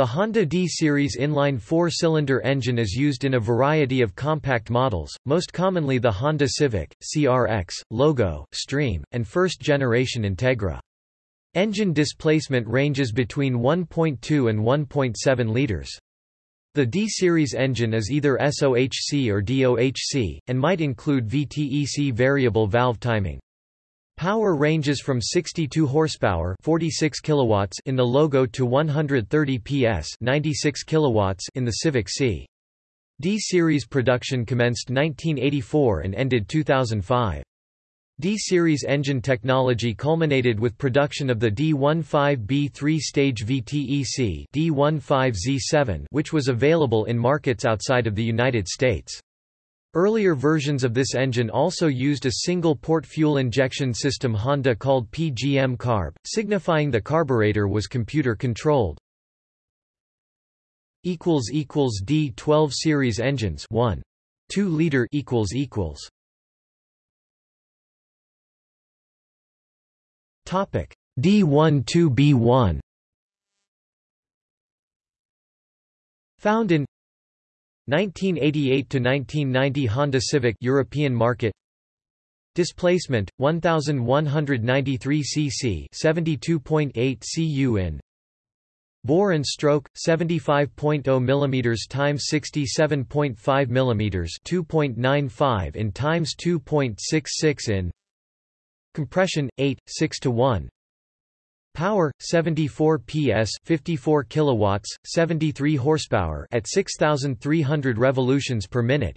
The Honda D-Series inline four-cylinder engine is used in a variety of compact models, most commonly the Honda Civic, CRX, Logo, Stream, and first-generation Integra. Engine displacement ranges between 1.2 and 1.7 liters. The D-Series engine is either SOHC or DOHC, and might include VTEC variable valve timing. Power ranges from 62 horsepower, 46 kilowatts in the Logo to 130 PS, 96 kilowatts in the Civic Si. D-series production commenced 1984 and ended 2005. D-series engine technology culminated with production of the D15B three-stage VTEC D15Z7 which was available in markets outside of the United States. Earlier versions of this engine also used a single-port fuel injection system Honda called PGM carb, signifying the carburetor was computer-controlled. D12 series engines 1. 2 liter equals equals. Topic D12B1 Found in 1988 to 1990 Honda Civic European market. Displacement 1193 cc 72.8 cu in Bore and stroke 75.0 mm times 67.5 mm 2.95 in times 2.66 in. Compression 8 6 to 1 Power 74 PS 54 kilowatts 73 horsepower at 6300 revolutions per minute.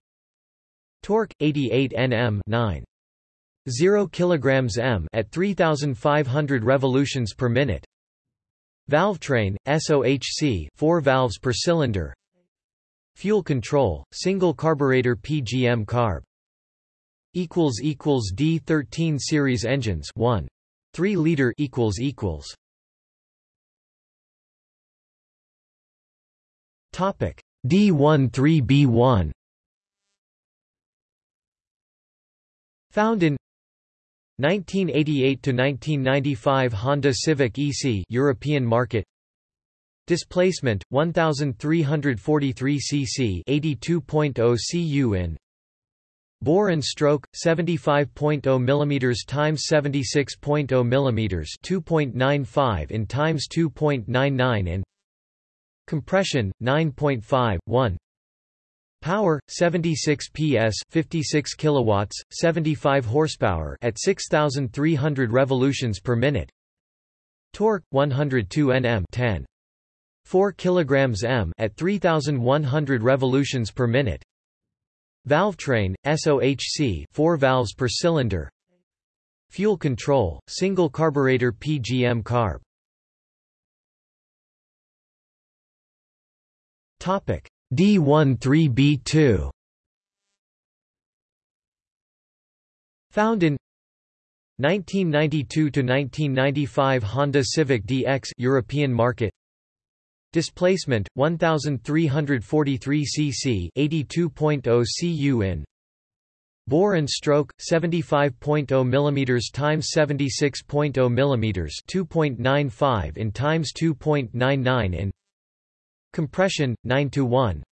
Torque 88 Nm 9 0 kilograms m at 3500 revolutions per minute. Valvetrain SOHC 4 valves per cylinder. Fuel control single carburetor PGM carb. Equals equals D13 series engines 1 3 liter equals equals. Topic D13B1 Found in 1988 to 1995 Honda Civic EC European market. Displacement 1343 cc 82.0 cu in Bore and stroke 75.0 mm times 76.0 mm 2.95 in times 2.99 in Compression 9.5 1 Power 76 PS 56 kilowatts 75 horsepower at 6300 revolutions per minute. Torque 102 Nm 10 4 kilograms m at 3100 revolutions per minute Valvetrain, SOHC 4 valves per cylinder. Fuel control, single carburetor PGM carb. D13B2 Found in 1992 to 1995 Honda Civic DX European market Displacement 1343 cc 82.0 cu in Bore and stroke 75.0 mm times 76.0 mm 2.95 in times 2.99 in Compression 9 to 1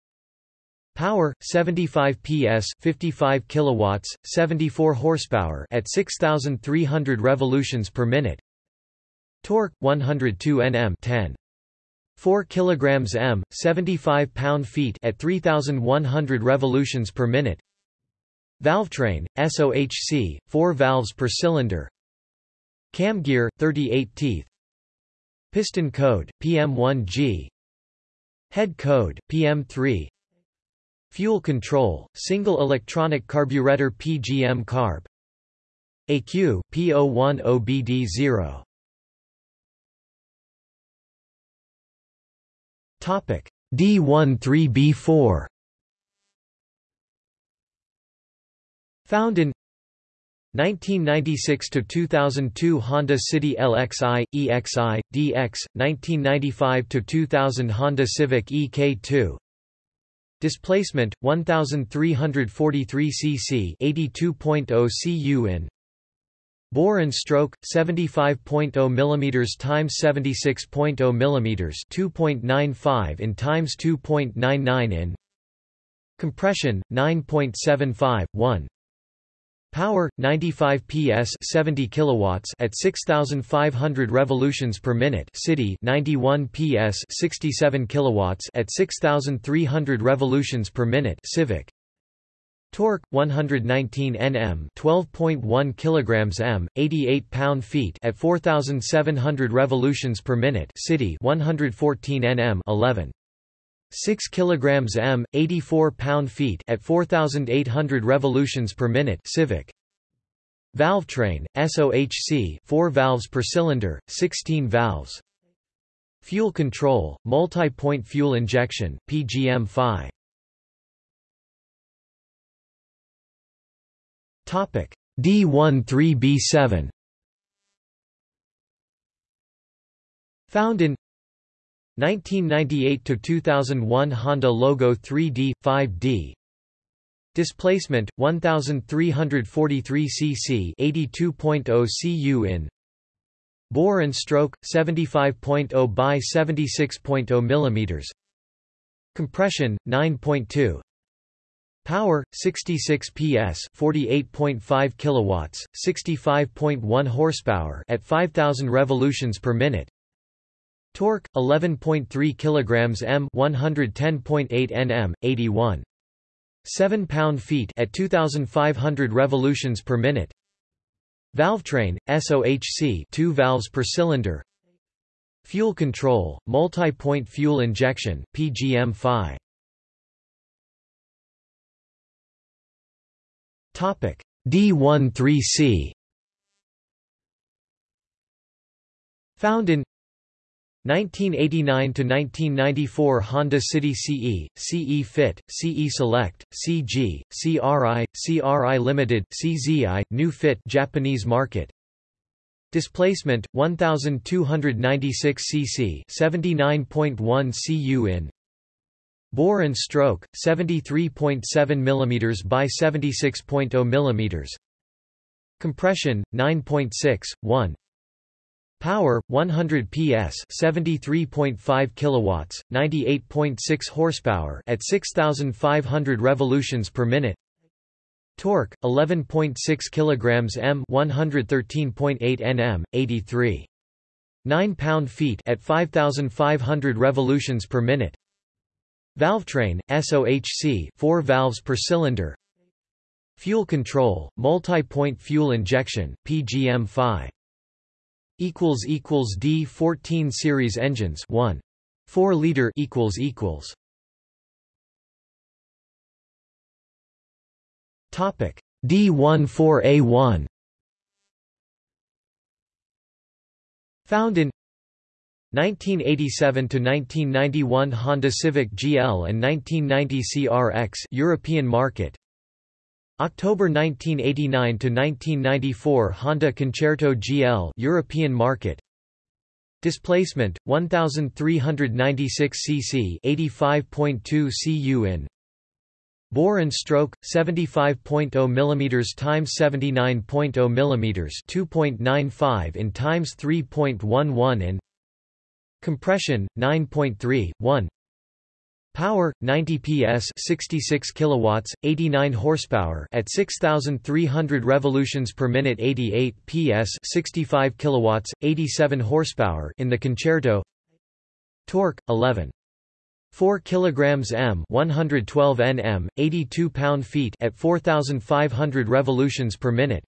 Power 75 PS 55 kilowatts 74 horsepower at 6300 revolutions per minute. Torque 102 Nm 10 4 kilograms m, 75 pound-feet at 3100 revolutions per minute. Valvetrain, SOHC, 4 valves per cylinder. Cam gear, 38 teeth. Piston code, PM1G. Head code, PM3. Fuel control, single electronic carburetor PGM carb. AQ, P010BD0. Topic D13B4 Found in 1996 to 2002 Honda City LXI, EXI, DX, 1995 to 2000 Honda Civic EK2. Displacement 1343 cc, 82.0 cu in. Bore and stroke 75.0 mm times 76.0 mm 2.95 in times 2.99 in Compression 9.75 1 Power 95 PS 70 kilowatts at 6500 revolutions per minute. City 91 PS 67 kilowatts at 6300 revolutions per minute. Civic Torque 119 Nm 12.1 kilograms m 88 pound feet at 4700 revolutions per minute city 114 Nm 11 6 kilograms m 84 pound feet at 4800 revolutions per minute civic. Valve train SOHC 4 valves per cylinder 16 valves. Fuel control multi-point fuel injection PGM-FI D13B7 Found in 1998 to 2001 Honda logo 3D 5D Displacement 1343 cc 82.0 cu in Bore and stroke 75.0 by 76.0 mm Compression 9.2 Power 66 PS 48.5 kilowatts 65.1 horsepower at 5000 revolutions per minute. Torque 11.3 kilograms m 110.8 Nm 81 7 pound-feet at 2500 revolutions per minute. Valvetrain SOHC 2 valves per cylinder. Fuel control multi-point fuel injection PGM-FI D13C Found in 1989 to 1994 Honda City CE, CE Fit, CE Select, CG, CRI, CRI Limited, CZI, New Fit Japanese market. Displacement 1296 cc, 79.1 cu in. Bore and stroke 73.7 mm by 76.0 mm. Compression 9.6 1 Power 100 PS, 73.5 kilowatts, 98.6 horsepower at 6500 revolutions per minute. Torque 11.6 kilograms m, 113.8 Nm, 83 9 pound-feet at 5500 revolutions per minute. Valvetrain SOHC 4 valves per cylinder. Fuel control, multi-point fuel injection, PGM-FI equals equals D14 series engines 1 4 liter equals equals. Topic. D14A1 found in 1987 to 1991 Honda Civic GL and 1990 CRX European market. October 1989 to 1994 Honda Concerto GL European market. Displacement 1396 cc 85.2 cu in. Bore and stroke 75.0 mm times 79.0 mm 2.95 in times 3.11 in Compression 9.3 1 Power 90 PS 66 kilowatts 89 horsepower at 6300 revolutions per minute 88 PS 65 kilowatts 87 horsepower in the concerto. Torque 11 4 kilograms m 112 Nm 82 pound-feet at 4500 revolutions per minute.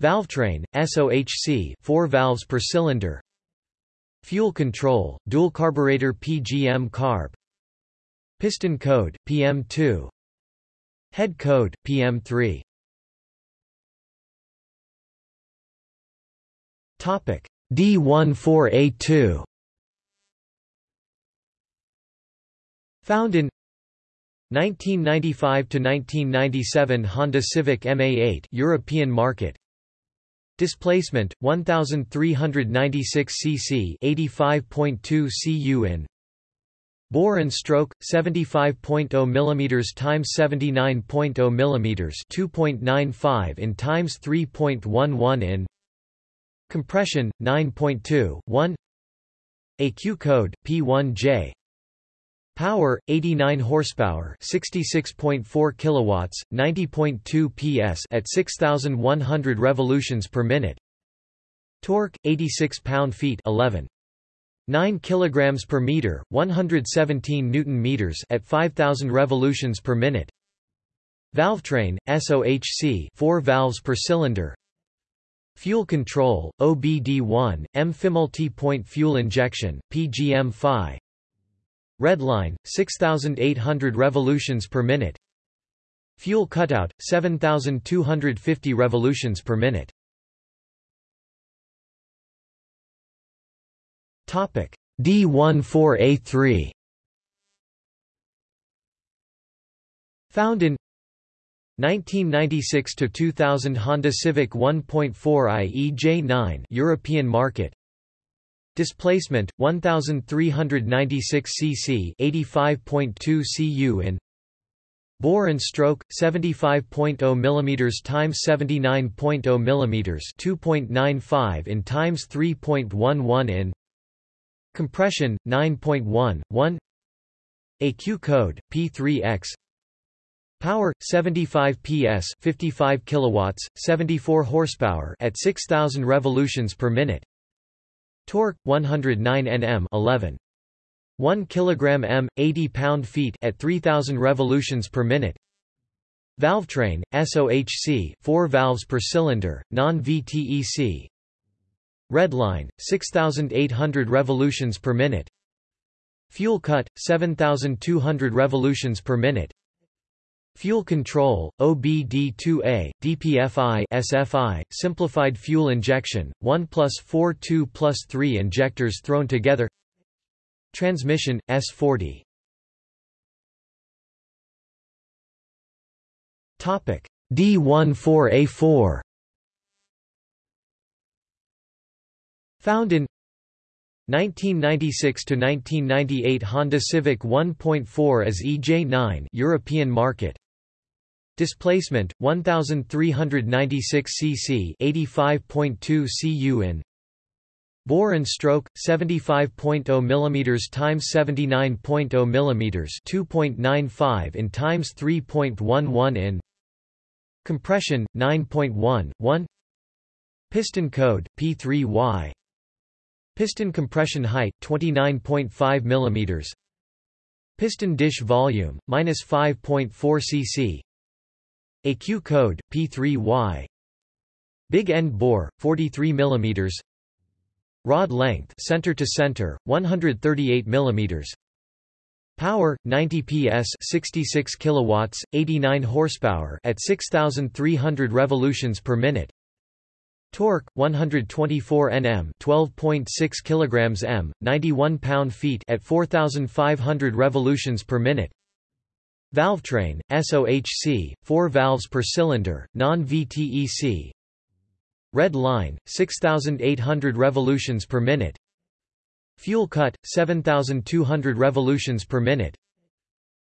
Valvetrain SOHC 4 valves per cylinder Fuel control dual carburetor PGM carb Piston code, PM2 Head code, PM3 D14A2 Found in 1995 to 1997 Honda Civic MA8 European market Displacement 1396 cc 85.2 cu in Bore and stroke 75.0 mm times 79.0 mm 2.95 in times 3.11 in Compression 9.2 1 AQ code P1J Power 89 horsepower 66.4 kilowatts 90.2 PS at 6100 revolutions per minute. Torque 86 pound-feet 11 9 kilograms per meter 117 newton meters at 5000 revolutions per minute. Valvetrain SOHC 4 valves per cylinder. Fuel control OBD1 M multi-point fuel injection PGM-FI Redline 6800 revolutions per minute. Fuel cutout 7250 revolutions per minute. Topic. D14A3 Found in 1996 to 2000 Honda Civic 1.4i EJ9 European market Displacement 1396 cc 85.2 cu in Bore and stroke 75.0 mm times 79.0 mm 2.95 in times 3.11 in Compression 9.1 1 AQ code P3X Power 75 PS 55 kilowatts 74 horsepower at 6000 revolutions per minute Torque 109 Nm 11 1 kilogram m 80 pound-feet at 3000 revolutions per minute Valvetrain SOHC 4 valves per cylinder non-VTEC Redline, 6,800 revolutions per minute. Fuel cut, 7,200 revolutions per minute. Fuel control, OBD2A, DPFI SFI, simplified fuel injection, 1 plus 4 2 plus 3 injectors thrown together. Transmission, S40 D14A4 Found in 1996 to 1998 Honda Civic 1.4 as EJ9 European market Displacement 1396 cc 85.2 cu in Bore and stroke 75.0 mm times 79.0 mm 2.95 in times 3.11 in Compression 9.1 1 Piston code P3Y Piston compression height 29.5 mm. Piston dish volume minus 5.4 cc. AQ code P3Y. Big end bore 43 mm. Rod length center to center 138 mm. Power 90 PS 66 kilowatts 89 horsepower at 6300 revolutions per minute Torque 124 Nm, 12.6 kilograms m, 91 pound-feet at 4500 revolutions per minute. Valvetrain SOHC, 4 valves per cylinder, non-VTEC. Red line 6800 revolutions per minute. Fuel cut 7200 revolutions per minute.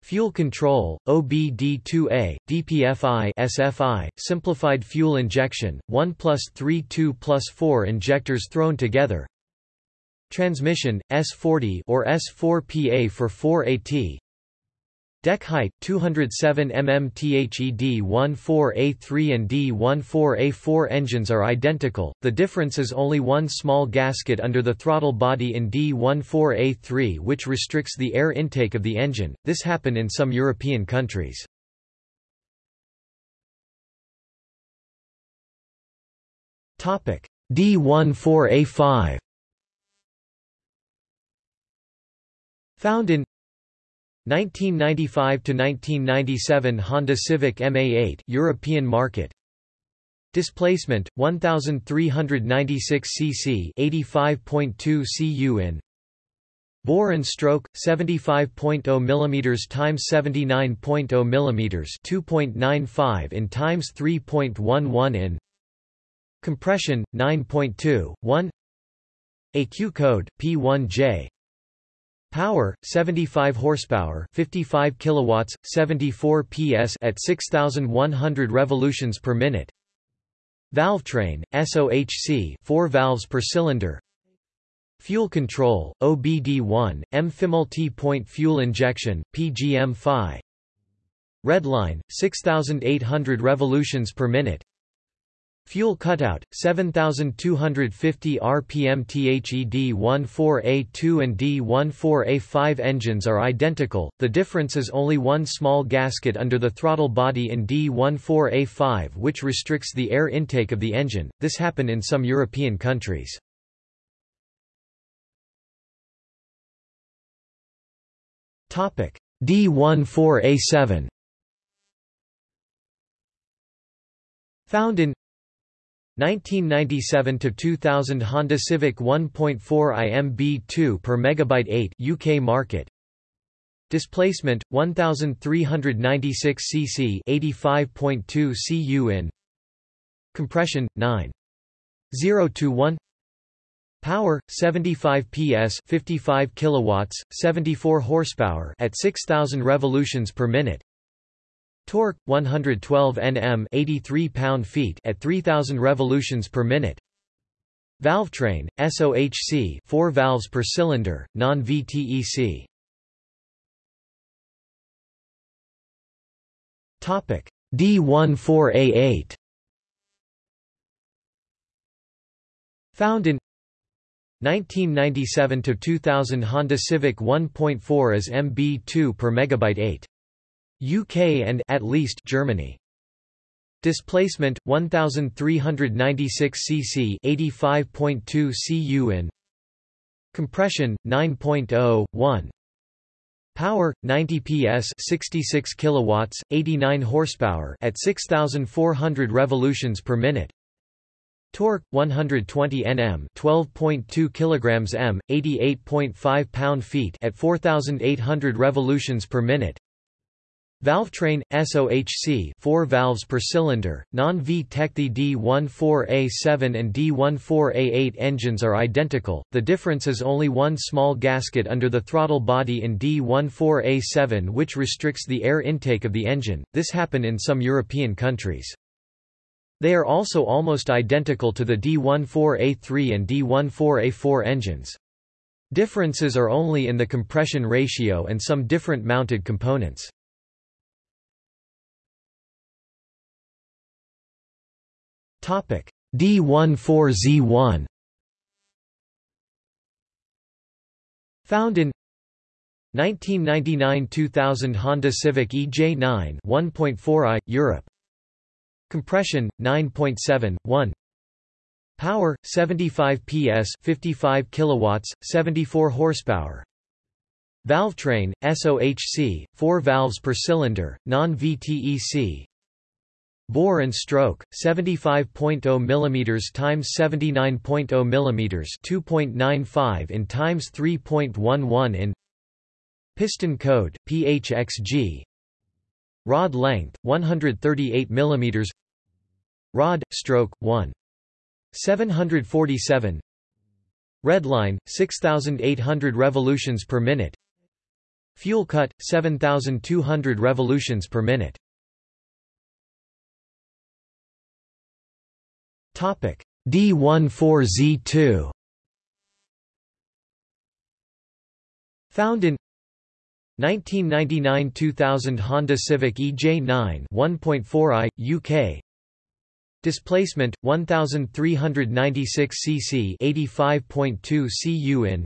Fuel control, OBD2A, DPFI SFI, simplified fuel injection, 1 plus 3 2 plus 4 injectors thrown together Transmission, S40 or S4PA for 4AT Deck height 207 mm THE D14A3 and D14A4 engines are identical, the difference is only one small gasket under the throttle body in D14A3 which restricts the air intake of the engine, this happen in some European countries. D14A5 Found in 1995 to 1997 Honda Civic MA8 European market. Displacement 1396 cc 85.2 cu in Bore and stroke 75.0 mm times 79.0 mm 2.95 in times 3.11 in Compression 9.2 1 AQ code P1J Power 75 horsepower, 55 kilowatts, 74 PS at 6100 revolutions per minute. Valvetrain SOHC 4 valves per cylinder. Fuel control OBD1 M multi-point fuel injection PGM-FI. Redline 6800 revolutions per minute. Fuel cutout, 7250 rpm THE D14A2 and D14A5 engines are identical, the difference is only one small gasket under the throttle body in D14A5 which restricts the air intake of the engine, this happened in some European countries. D14A7 Found in 1997 to 2000 Honda Civic 1.4 IMB2 per megabyte 8 UK market. Displacement 1396 cc 85.2 cu in Compression 9 0 to 1 Power 75 PS 55 kilowatts 74 horsepower at 6000 revolutions per minute Torque 112 Nm 83 pound-feet at 3000 revolutions per minute. Valvetrain SOHC 4 valves per cylinder, non-VTEC. Topic D14A8 Found in 1997 to 2000 Honda Civic 1.4 as MB2 per megabyte 8 UK and at least Germany. Displacement 1396 cc 85.2 cu in Compression 9.0 1 Power 90 PS 66 kilowatts 89 horsepower at 6400 revolutions per minute. Torque 120 Nm 12.2 kilograms m 88.5 pound-feet at 4800 revolutions per minute Valvetrain SOHC 4 valves per cylinder, non-VTEC The D14A7 and D14A8 engines are identical, the difference is only one small gasket under the throttle body in D14A7 which restricts the air intake of the engine, this happened in some European countries. They are also almost identical to the D14A3 and D14A4 engines. Differences are only in the compression ratio and some different mounted components. D14Z1 Found in 1999–2000 Honda Civic EJ9 1.4i Europe. Compression 9.7 1 Power 75 PS 55 kilowatts 74 horsepower. Valvetrain SOHC 4 valves per cylinder non-VTEC Bore and stroke 75.0 mm times 79.0 mm 2.95 in times 3.11 in Piston code PHXG Rod length 138 mm Rod stroke 1 747 Redline 6800 revolutions per minute. Fuel cut 7200 revolutions per minute D14Z2 Found in 1999–2000 Honda Civic EJ9 1.4i UK Displacement 1396 cc 85.2 cu in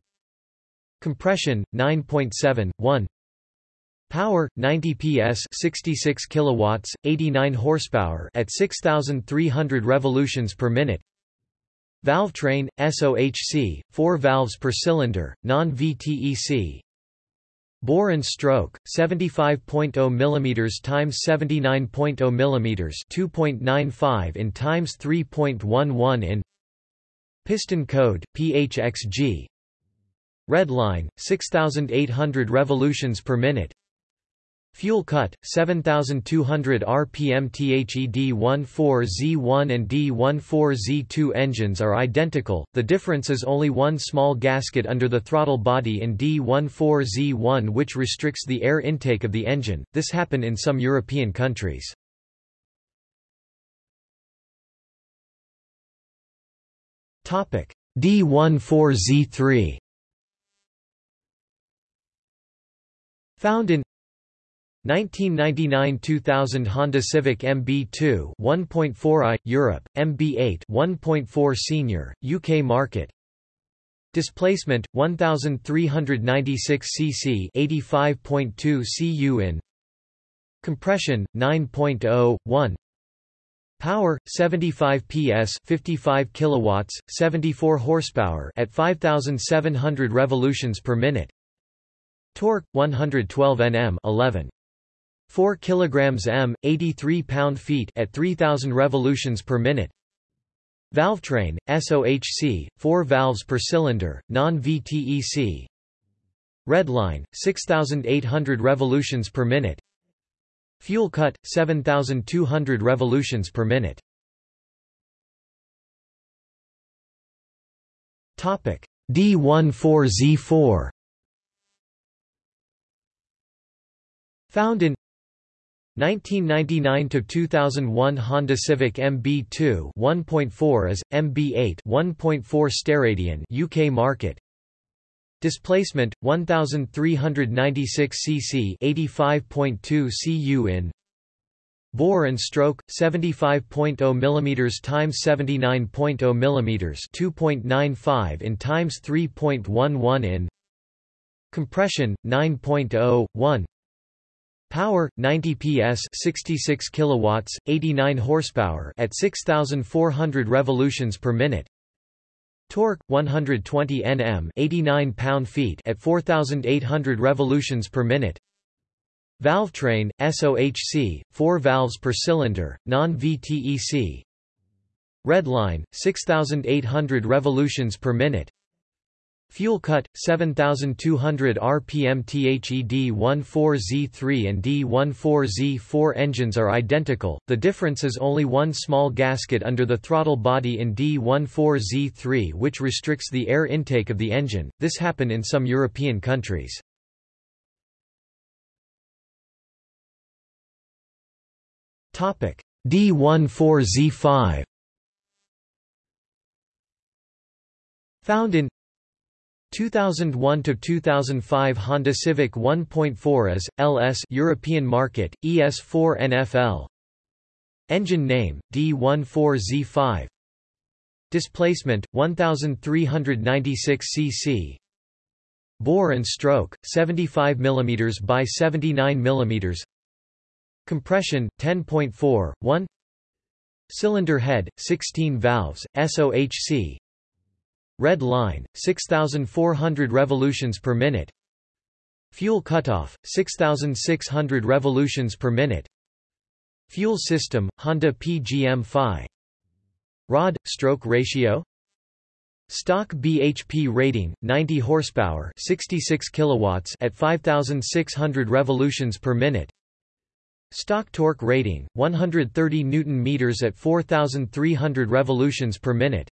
Compression 9.7 1 Power 90 PS 66 kilowatts 89 horsepower at 6300 revolutions per minute. Valvetrain SOHC 4 valves per cylinder non-VTEC Bore and stroke 75.0 mm times 79.0 mm 2.95 in times 3.11 in Piston code PHXG Red line 6800 revolutions per minute Fuel cut, 7200 rpm THE D14Z1 and D14Z2 engines are identical, the difference is only one small gasket under the throttle body in D14Z1 which restricts the air intake of the engine, this happened in some European countries. D14Z3 Found in 1999-2000 Honda Civic MB2 1.4i Europe MB8 1.4 Senior UK market. Displacement 1396 cc 85.2 cu in Compression 9.0 1 Power 75 PS 55 kilowatts 74 horsepower at 5700 revolutions per minute. Torque 112 Nm 11 4 kg m, 83 pound-feet at 3000 revolutions per minute. Valvetrain, SOHC, 4 valves per cylinder, non-VTEC. Redline, 6800 revolutions per minute. Fuel cut, 7200 revolutions per minute. Topic: D14Z4 Found in 1999–2001 Honda Civic MB2 1.4 as, MB8 1.4 Steradian UK market. Displacement 1396 cc 85.2 cu in. Bore and stroke 75.0 mm times 79.0 mm 2.95 in times 3.11 in. Compression 9.0 1 Power 90 PS 66 kilowatts 89 horsepower at 6400 revolutions per minute. Torque 120 Nm 89 pound-feet at 4800 revolutions per minute. Valvetrain SOHC 4 valves per cylinder non-VTEC Redline 6800 revolutions per minute Fuel cut 7200 rpm THED D14Z3 and D14Z4 engines are identical, the difference is only one small gasket under the throttle body in D14Z3 which restricts the air intake of the engine, this happened in some European countries. D14Z5 Found in 2001 to 2005 Honda Civic 1.4 as LS European market ES4 NFL Engine name D14Z5 Displacement 1396 cc Bore and stroke 75 mm by 79 mm Compression 10.4 1 Cylinder head 16 valves SOHC Red line, 6,400 revolutions per minute. Fuel cutoff, 6,600 revolutions per minute. Fuel system, Honda PGM-FI Rod, stroke ratio? Stock BHP rating 90 horsepower 66 kilowatts at 5600 revolutions per minute. Stock torque rating 130 newton meters at 4300 revolutions per minute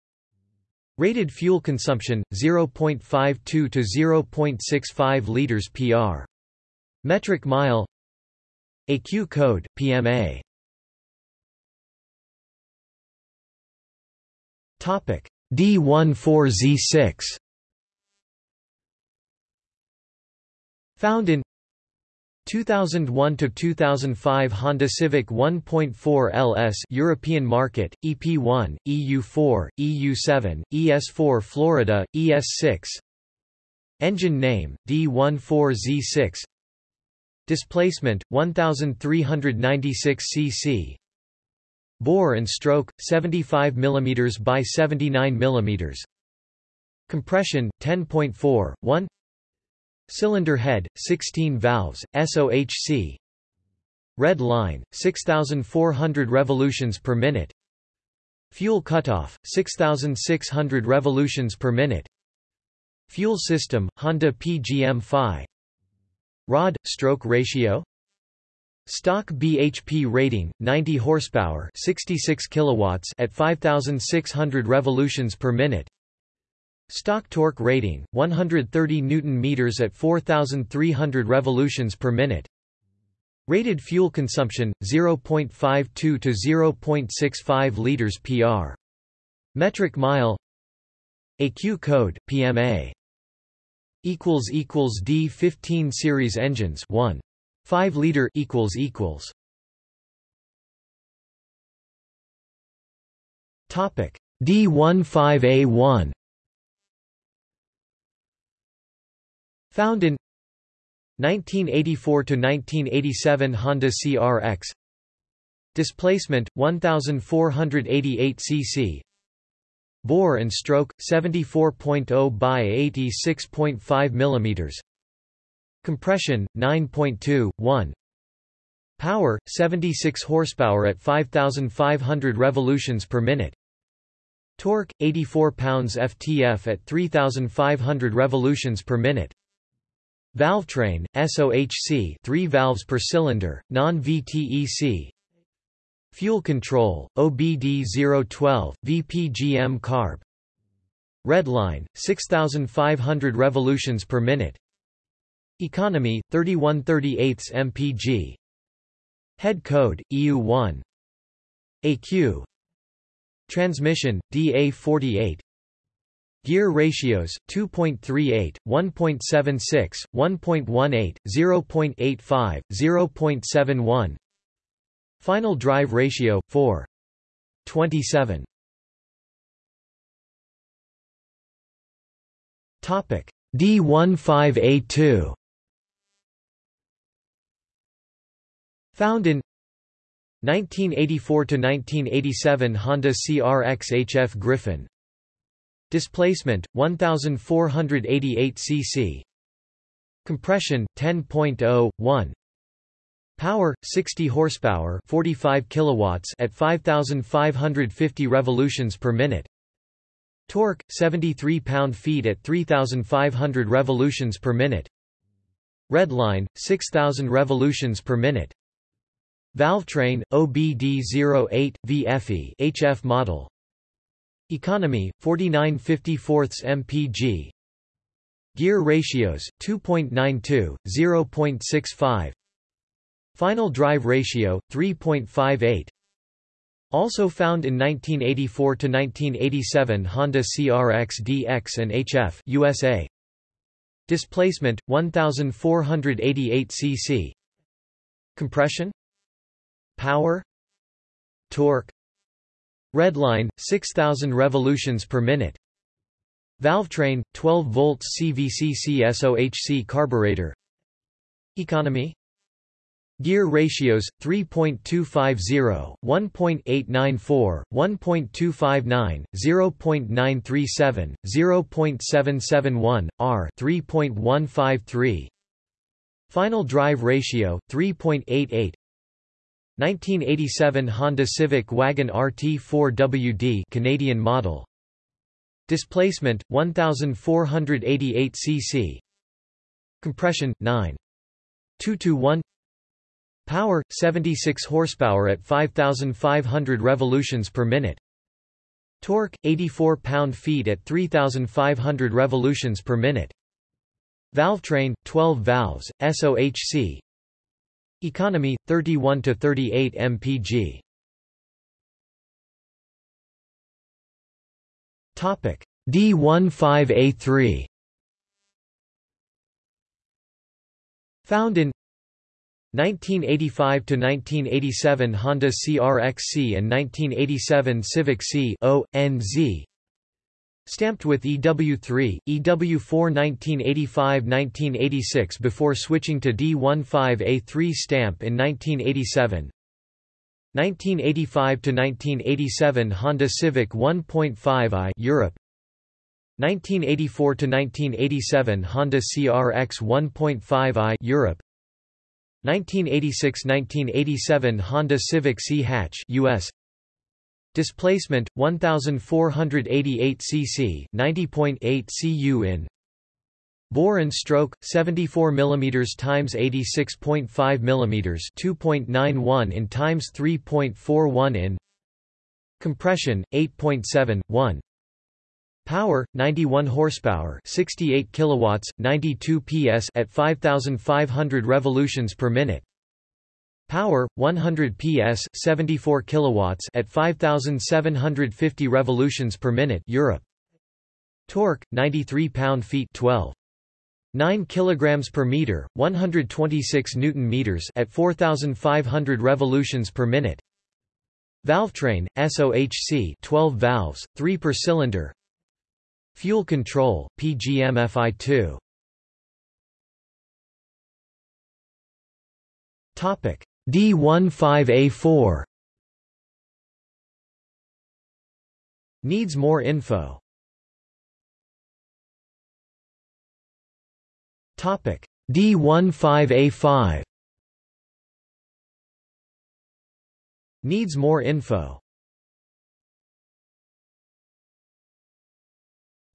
Rated fuel consumption 0.52 to 0.65 liters per metric mile. AQ code PMA Topic. D14Z6 Found in 2001 to 2005 Honda Civic 1.4 LS European market EP1 EU4 EU7 ES4 Florida ES6 Engine name D14Z6 Displacement 1396 cc Bore and stroke 75 mm by 79 mm Compression 10.4 1 Cylinder head, 16 valves, SOHC Red line, 6,400 revolutions per minute. Fuel cutoff, 6,600 revolutions per minute. Fuel system, Honda PGM-FI Rod, stroke ratio? Stock BHP rating 90 horsepower, 66 kilowatts at 5600 revolutions per minute. Stock torque rating 130 newton meters at 4300 revolutions per minute. Rated fuel consumption 0.52 to 0.65 liters per metric mile. AQ code PMA equals equals D15 series engines 1 5 liter equals equals. Topic. D15A1 Found in 1984 to 1987 Honda CRX Displacement 1488 cc Bore and stroke 74.0 by 86.5 mm Compression 9.2 Power 76 horsepower at 5500 revolutions per minute. Torque 84 pounds ftf at 3500 revolutions per minute Valvetrain SOHC 3 valves per cylinder non-VTEC Fuel control OBD012 VPGM carb. Redline 6500 revolutions per minute. Economy, 3138 mpg Head code, EU1 AQ Transmission, DA48 Gear ratios, 2.38, 1.76, 1.18, 0.85, 0.71 Final drive ratio, 4. 27 D15A2 Found in 1984 to 1987 Honda CRX HF Griffin Displacement 1488 cc Compression 10.01. Power 60 horsepower 45 kilowatts at 5550 revolutions per minute. Torque 73 pound-feet at 3500 revolutions per minute. Redline 6000 revolutions per minute. Valvetrain, OBD08, VFE HF model Economy, 49 mpg Gear ratios, 2.92, 0.65 Final drive ratio, 3.58 also found in 1984–1987 Honda CRX DX and HF USA. Displacement, 1488 cc Compression? Power? Torque Redline 6000 revolutions per minute Valvetrain 12 volts CVCC SOHC carburetor Economy Gear ratios 3.250, 1.894, 1.259, 0.937, 0.771, R 3.153. Final drive ratio 3.88. 1987 Honda Civic Wagon RT4WD Canadian model. Displacement 1488 cc Compression 9 221 Power 76 horsepower at 5500 revolutions per minute. Torque 84 pound-feet at 3500 revolutions per minute. Valvetrain 12 valves SOHC Economy 31 to 38 mpg. Topic. D15A3 Found in 1985 to 1987 Honda CRXC and 1987 Civic C O N Z Stamped with EW3, EW4 1985–1986 before switching to D15A3 stamp in 1987 1985–1987 Honda Civic 1.5i Europe. 1984–1987 Honda CRX 1.5i Europe. 1986–1987 Honda Civic Si hatch US Displacement 1488 cc 90.8 cu in Bore and stroke 74 mm times 86.5 mm 2.91 in times 3.41 in Compression 8.71 Power 91 horsepower 68 kilowatts 92 PS at 5500 revolutions per minute Power 100 PS 74 kilowatts at 5750 revolutions per minute Europe Torque 93 pound-feet 12 9 kilograms per meter, 126 newton meters at 4500 revolutions per minute. Valvetrain SOHC 12 valves, 3 per cylinder. Fuel control PGM-FI2. Topic D15A4 Needs more info. Topic. D15A5 Needs more info.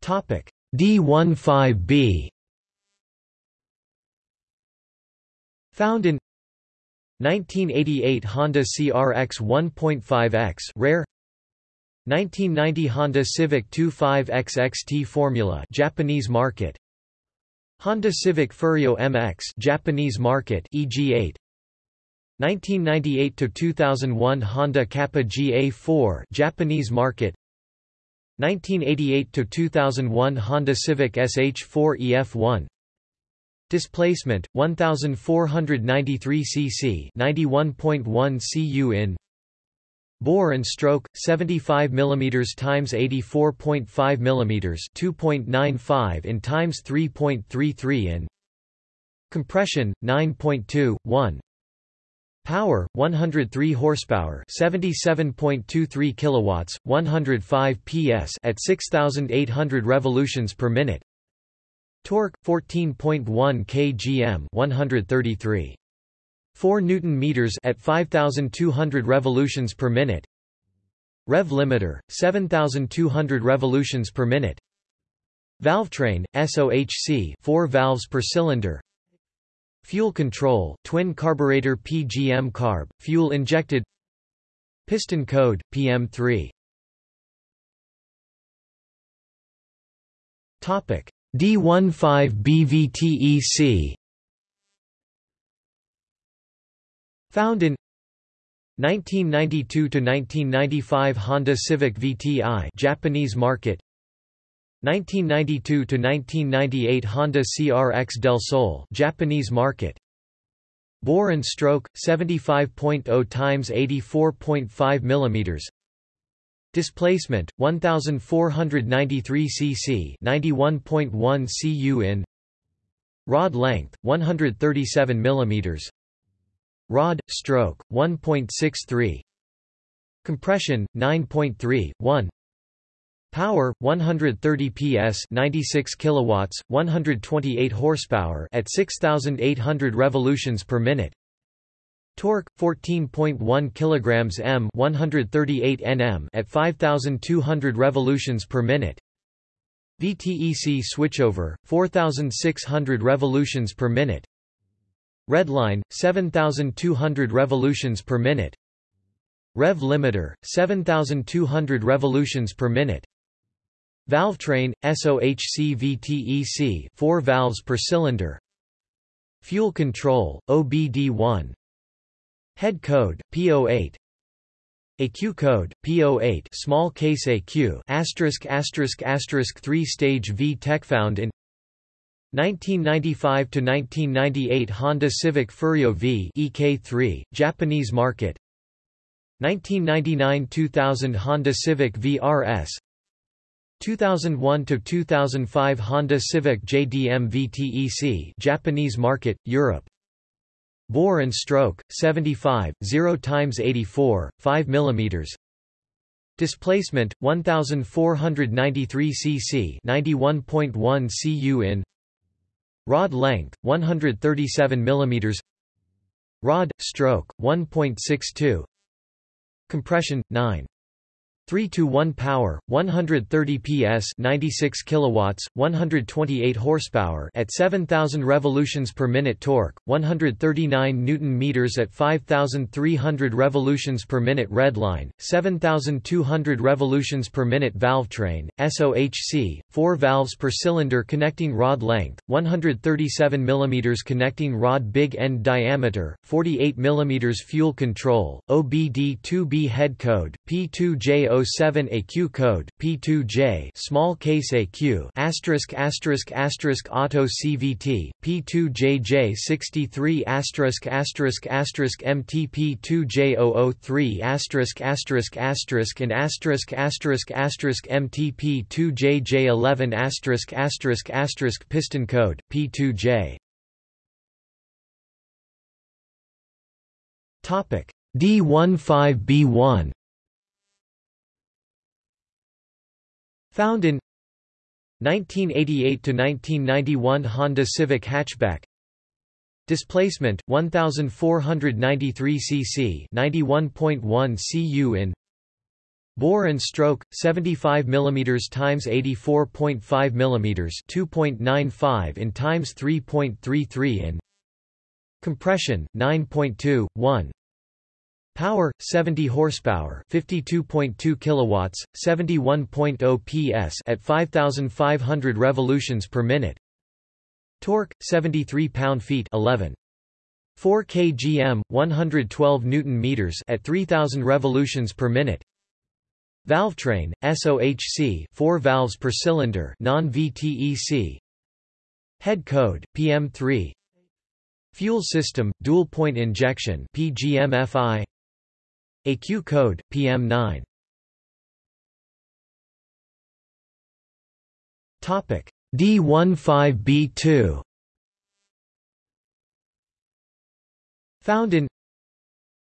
Topic. D15B Found in 1988 Honda CRX 1.5X rare 1990 Honda Civic 25X XT Formula Japanese market Honda Civic Ferio MX Japanese market EG8 1998 to 2001 Honda Capa GA4 Japanese market 1988 to 2001 Honda Civic SH4 EF1 Displacement 1493 cc 91.1 cu in Bore and stroke 75 mm times 84.5 mm 2.95 in times 3.33 in Compression 9.2 1 Power 103 horsepower 77.23 kilowatts 105 PS at 6800 revolutions per minute Torque 14.1 kgm 133 4 newton meters at 5200 revolutions per minute. Rev limiter 7200 revolutions per minute. Valvetrain SOHC 4 valves per cylinder. Fuel control twin carburetor PGM carb fuel injected. Piston code PM3 Topic D15BVTEC Found in 1992 to 1995 Honda Civic VTI Japanese market. 1992 to 1998 Honda CRX Del Sol Japanese market. Bore and stroke 75.0 times 84.5 mm Displacement 1493 cc 91.1 cu in Rod length 137 mm Rod, stroke, 1.63 Compression, 9.3, 1 Power 130 PS 96 kilowatts 128 horsepower at 6800 revolutions per minute Torque 14.1 kilograms m 138 Nm at 5200 revolutions per minute. VTEC switchover 4600 revolutions per minute. Redline 7200 revolutions per minute. Rev limiter 7200 revolutions per minute. Valvetrain SOHC VTEC 4 valves per cylinder. Fuel control OBD1 Head code P08 AQ code P08 small case AQ asterisk asterisk asterisk 3 stage VTEC found in 1995 to 1998 Honda Civic Ferio V EK3 Japanese market. 1999-2000 Honda Civic VRS 2001 to 2005 Honda Civic JDM VTEC Japanese market Europe Bore and stroke 75 0 times 84 5 millimeters. Displacement 1493 cc 91.1 cu in. Rod length 137 mm Rod stroke 1.62 Compression 9 3 to 1 power 130 PS 96 kilowatts 128 horsepower at 7000 revolutions per minute torque 139 newton meters at 5300 revolutions per minute redline 7200 revolutions per minute valve train SOHC 4 valves per cylinder connecting rod length 137 mm connecting rod big end diameter 48 mm fuel control OBD2B head code P2J 07 AQ code P2J small case AQ asterisk asterisk asterisk auto CVT P2JJ 63 asterisk asterisk asterisk MTP2J003 asterisk asterisk asterisk and asterisk asterisk asterisk MTP2JJ11 asterisk asterisk asterisk piston code P2J Topic D15B1 Found in 1988 to 1991 Honda Civic hatchback. Displacement 1493 cc 91.1 cu in Bore and stroke 75 mm times 84.5 mm 2.95 in times 3.33 in Compression 9.2 1 Power 70 horsepower, 52.2 kilowatts, 71.0 PS at 5500 revolutions per minute. Torque 73 pound-feet 11 4 kgm 112 newton meters at 3000 revolutions per minute. Valvetrain SOHC 4 valves per cylinder non-VTEC. Head code PM3 Fuel system dual point injection PGMFI AQ code, PM9 D15B2 Found in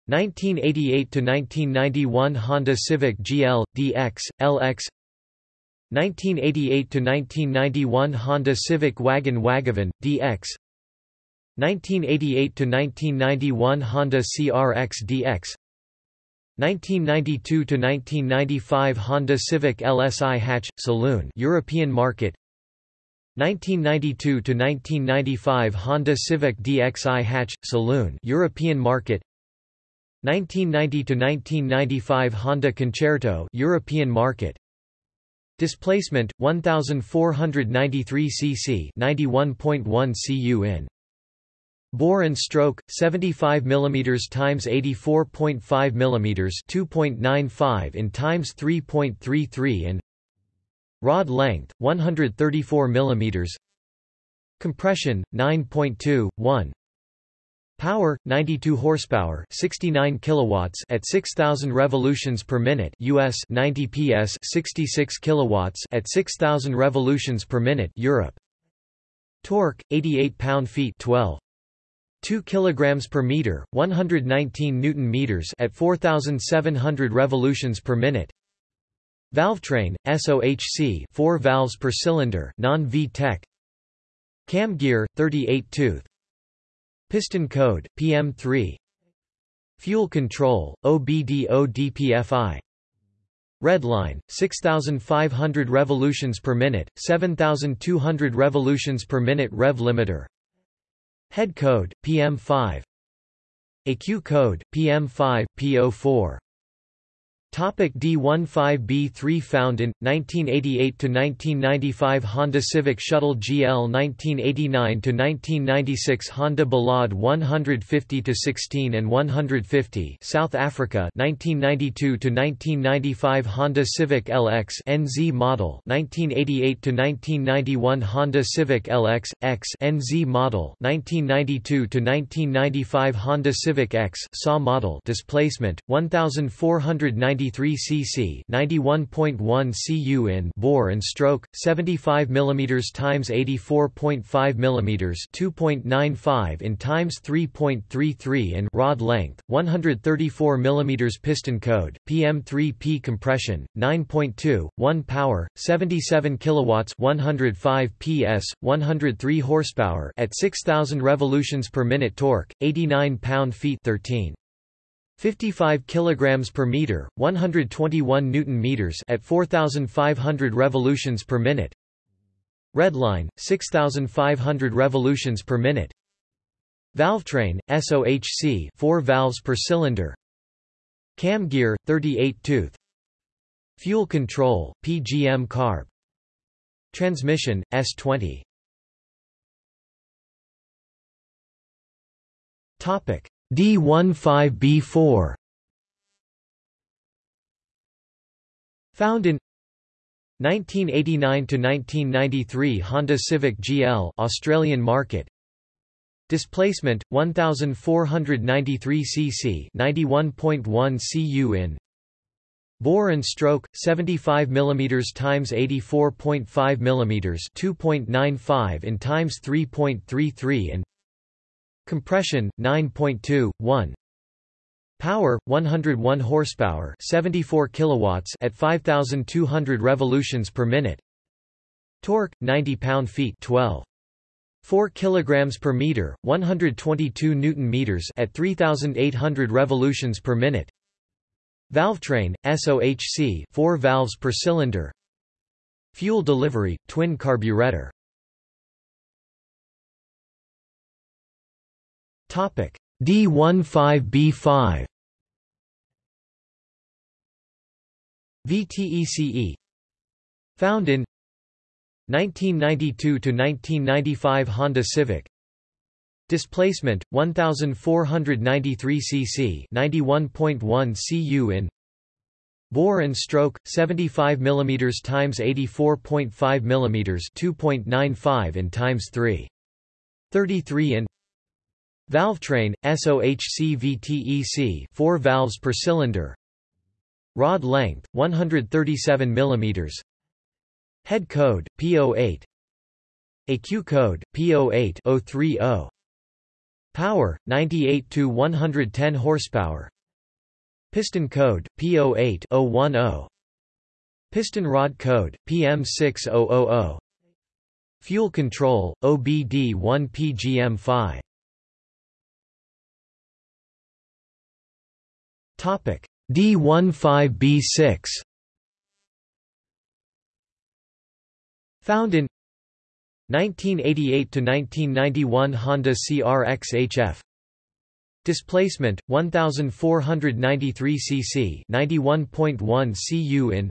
1988 to 1991 Honda Civic GL DX LX 1988 to 1991 Honda Civic Wagon Wagovan DX 1988 to 1991 Honda CRX DX 1992–1995 Honda Civic LSI hatch, saloon European market. 1992–1995 Honda Civic DXI hatch, saloon European market. 1990–1995 Honda Concerto European market. Displacement 1493 cc 91.1 cu in Bore and stroke 75 mm times 84.5 mm 2.95 in times 3.33 and Rod length 134 mm Compression 9.2 1 Power 92 horsepower 69 kilowatts at 6000 revolutions per minute US 90 PS 66 kilowatts at 6000 revolutions per minute Europe. Torque 88 pound-feet 12 2 kilograms per meter, 119 newton meters at 4700 revolutions per minute. Valvetrain, SOHC, 4 valves per cylinder, non-VTEC. Cam gear, 38 tooth. Piston code, PM3. Fuel control, OBD-ODPFI. Redline, 6,500 revolutions per minute, 7,200 revolutions per minute rev limiter. Head code, PM5 AQ code, PM5, PO4 Topic D15B3 Found in 1988 to 1995 Honda Civic Shuttle GL 1989 to 1996 Honda Ballade 150 to 16 and 150 South Africa 1992 to 1995 Honda Civic LX NZ model 1988 to 1991 Honda Civic LX X NZ model 1992 to 1995 Honda Civic X SAW model displacement 1490 93 cc 91.1 cu in bore and stroke 75 mm times 84.5 mm 2.95 in times 3.33 and rod length 134 mm piston code PM3P compression 9.2 1 power 77 kilowatts 105 PS 103 horsepower at 6000 revolutions per minute torque 89 pound-feet 13 55 kilograms per meter, 121 newton meters at 4500 revolutions per minute. Redline 6500 revolutions per minute. Valvetrain SOHC 4 valves per cylinder. Cam gear 38 tooth. Fuel control PGM carb. Transmission S20. Topic D15B4 Found in 1989 to 1993 Honda Civic GL Australian market. Displacement 1493 cc 91.1 cu in. Bore and stroke 75 mm times 84.5 mm 2.95 in times 3.33 and Compression 9.2 1 Power 101 horsepower 74 kilowatts at 5200 revolutions per minute. Torque 90 pound-feet 12 4 kilograms per meter 122 newton meters at 3800 revolutions per minute. Valvetrain SOHC 4 valves per cylinder. Fuel delivery twin carburetor D15B5 VTECE Found in 1992 to 1995 Honda Civic. Displacement 1493 cc 91.1 cu in. Bore and stroke 75 mm times 84.5 mm 2.95 in times 3 33 in Valvetrain, SOHC VTEC 4 valves per cylinder. Rod length, 137 mm Head code, P08 ECU code, P08 030 Power, 98 to 110 horsepower. Piston code, P08 010 Piston rod code, PM6000 Fuel control, OBD1 PGM5 D15B6 Found in 1988 to 1991 Honda CRX HF Displacement 1493 cc 91.1 cu in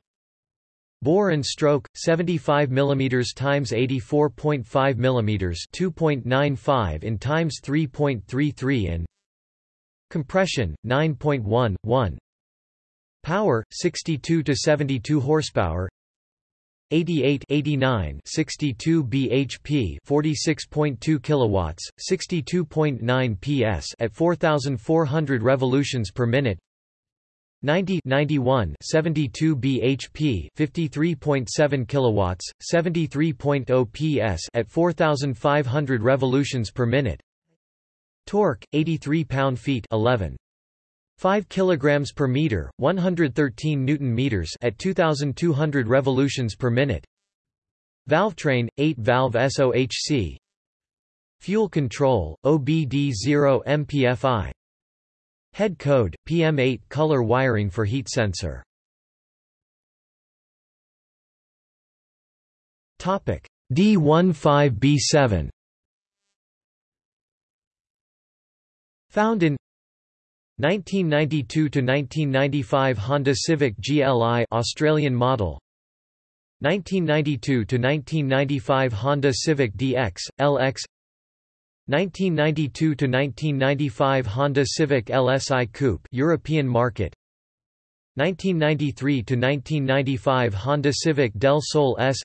Bore and stroke 75 mm times 84.5 mm 2.95 in times 3.33 in Compression 9.1 1 Power 62 to 72 horsepower. 88 89 62 bhp 46.2 kilowatts 62.9 ps at 4400 revolutions per minute. 90 91 72 bhp 53.7 kilowatts 73.0 ps at 4500 revolutions per minute Torque 83 pound-feet 11 5 kilograms per meter 113 newton meters at 2200 revolutions per minute. Valvetrain 8 valve SOHC Fuel control OBD0 MPFI Head code PM8 color wiring for heat sensor. Topic. D15B7 Found in 1992 to 1995 Honda Civic GLI Australian model. 1992 to 1995 Honda Civic DX LX 1992 to 1995 Honda Civic LSI Coupe European market. 1993 to 1995 Honda Civic Del Sol S.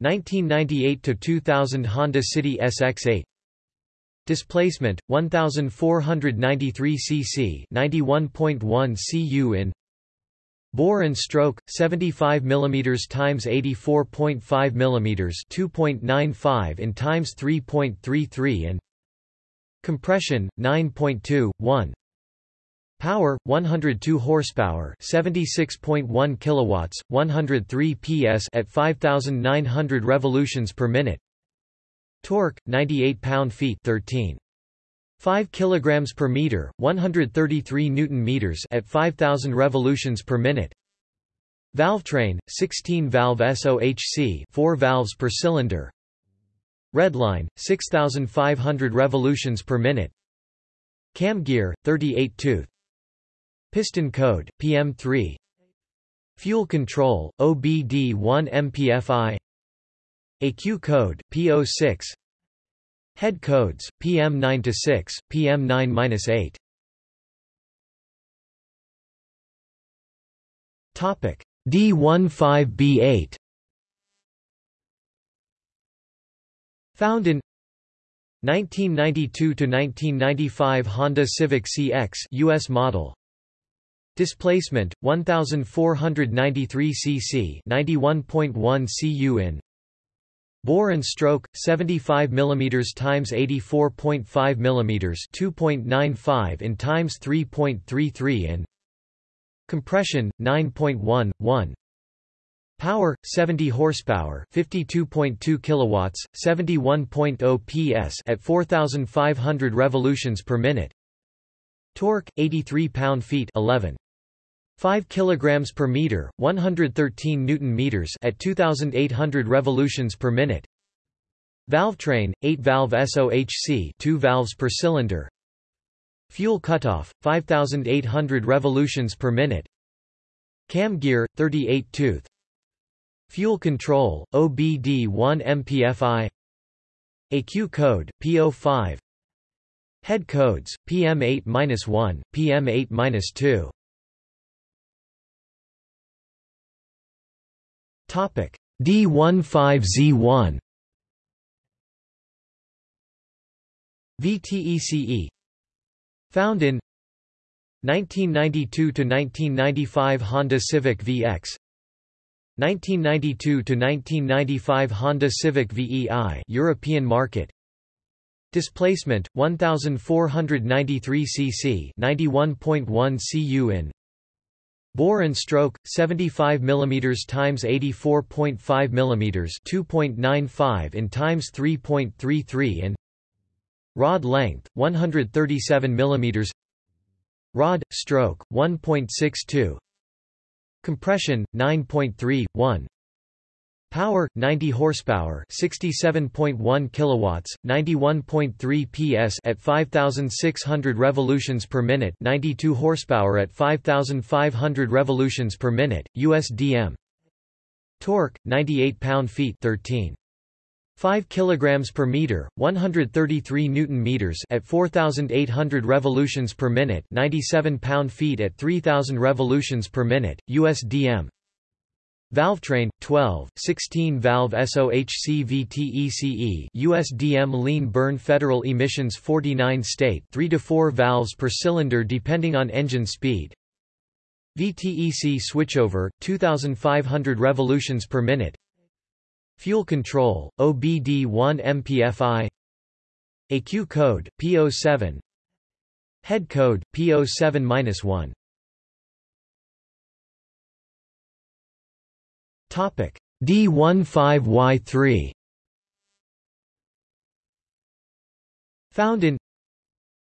1998 to 2000 Honda City SX8 Displacement 1493 cc 91.1 cu in. Bore and stroke 75 mm times 84.5 mm 2.95 in times 3.33 and Compression 9.2 Power 102 horsepower 76.1 kilowatts 103 ps at 5900 revolutions per minute Torque 98 pound-feet 13 5 kilograms per meter, 133 newton meters at 5000 revolutions per minute. Valvetrain, 16 valve SOHC, 4 valves per cylinder. Redline, 6500 revolutions per minute. Cam gear, 38 tooth. Piston code, PM3. Fuel control, OBD1 MPFI. AQ code, P06. Head codes, PM9-6, PM9-8. Topic D15B8 Found in 1992 to 1995 Honda Civic CX US model Displacement 1493 cc 91.1 cu in Bore and stroke 75 mm times 84.5 mm 2.95 in times 3.33 in Compression 9.1 Power 70 horsepower 52.2 kilowatts 71.0 PS at 4500 revolutions per minute. Torque 83 pound-feet 11 5 kilograms per meter, 113 newton meters at 2800 revolutions per minute. Valvetrain, 8-valve SOHC, 2 valves per cylinder. Fuel cutoff, 5800 revolutions per minute. Cam gear, 38 tooth. Fuel control, OBD1 MPFI. AQ code, P05. Head codes, PM8-1, PM8-2. D15Z1 VTECE Found in 1992 to 1995 Honda Civic VX 1992 to 1995 Honda Civic VEI European market. Displacement 1493 cc 91.1 cu in Bore and stroke 75 mm times 84.5 mm 2.95 in times 3.33 in Rod length 137 mm Rod stroke 1.62 Compression 9.3 1 Power 90 horsepower, 67.1 kilowatts, 91.3 PS at 5600 revolutions per minute, 92 horsepower at 5500 revolutions per minute, USDM. Torque 98 pound-feet, 13 5 kilograms per meter, 133 newton meters at 4800 revolutions per minute, 97 pound-feet at 3000 revolutions per minute, USDM. Valvetrain 12 16 valve SOHC VTECE USDM lean burn federal emissions 49 state 3 to 4 valves per cylinder depending on engine speed. VTEC switchover 2500 revolutions per minute. Fuel control OBD1 MPFI AQ code P07 Head code P07-1 D15Y3 Found in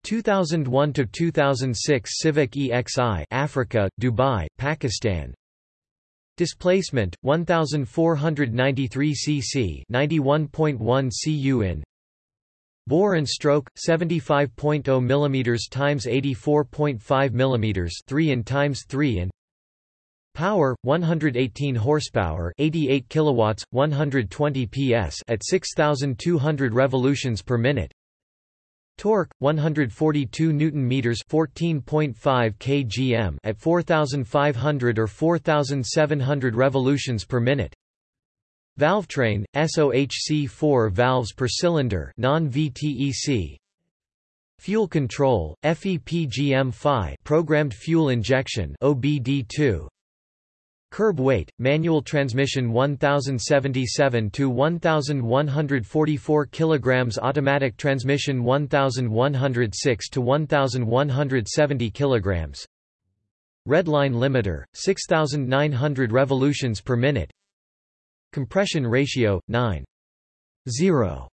2001 to 2006 Civic EXI Africa Dubai Pakistan. Displacement 1493 cc 91.1 cu in Bore and stroke 75.0 mm times 84.5 mm 3 in times 3 in Power 118 horsepower, 88 kilowatts, 120 PS at 6200 revolutions per minute. Torque 142 newton meters, 14.5 kgm at 4500 or 4700 revolutions per minute. Valvetrain SOHC 4 valves per cylinder, non-VTEC. Fuel control FEPGM-5 programmed fuel injection OBD2 Curb weight, manual transmission 1077 to 1144 kilograms automatic transmission 1106 to 1170 kilograms. Redline limiter 6900 revolutions per minute. Compression ratio 9 0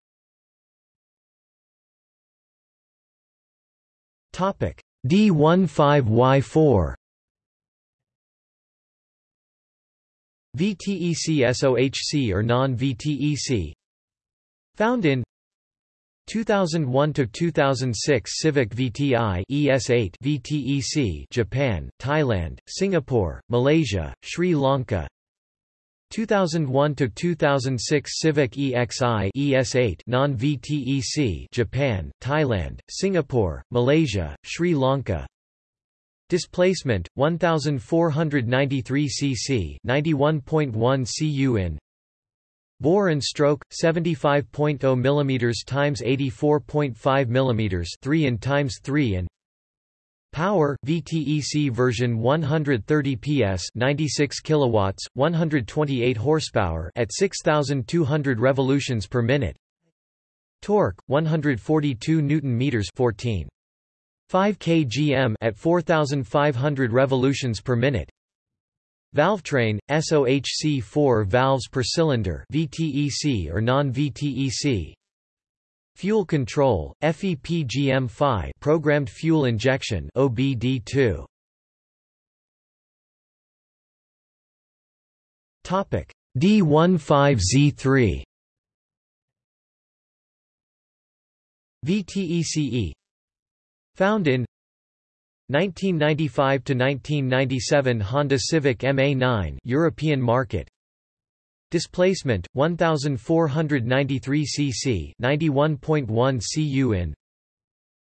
Topic D15Y4 VTEC SOHC or non-VTEC Found in 2001 to 2006 Civic VTI ES8 VTEC Japan, Thailand, Singapore, Malaysia, Sri Lanka. 2001 to 2006 Civic EXI ES8 non-VTEC Japan, Thailand, Singapore, Malaysia, Sri Lanka Displacement 1493 cc 91.1 cu in Bore and stroke 75.0 mm times 84.5 mm 3 in times 3 and. Power VTEC version 130 PS 96 kilowatts 128 horsepower at 6200 revolutions per minute. Torque 142 newton meters 14 5 kgm at 4500 revolutions per minute. Valvetrain SOHC 4 valves per cylinder VTEC or non-VTEC Fuel control FEPGM5 programmed fuel injection OBD2 Topic D15Z3 VTECE Found in 1995 to 1997 Honda Civic MA9 European market. Displacement 1493 cc 91.1 cu in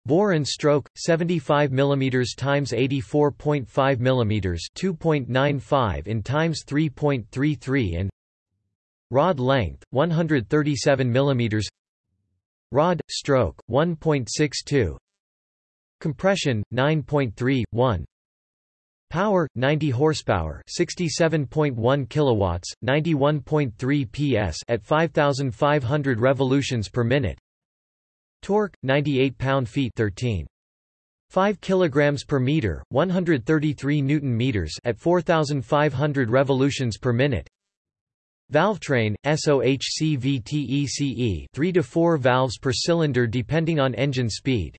Bore and stroke 75 mm times 84.5 mm 2.95 in times 3.33 and Rod length 137 mm Rod stroke 1.62 Compression 9.3 1 Power 90 horsepower 67.1 kilowatts 91.3 PS at 5500 revolutions per minute. Torque 98 pound-feet 13 5 kilograms per meter 133 newton meters at 4500 revolutions per minute. Valvetrain SOHC VTECE 3 to 4 valves per cylinder depending on engine speed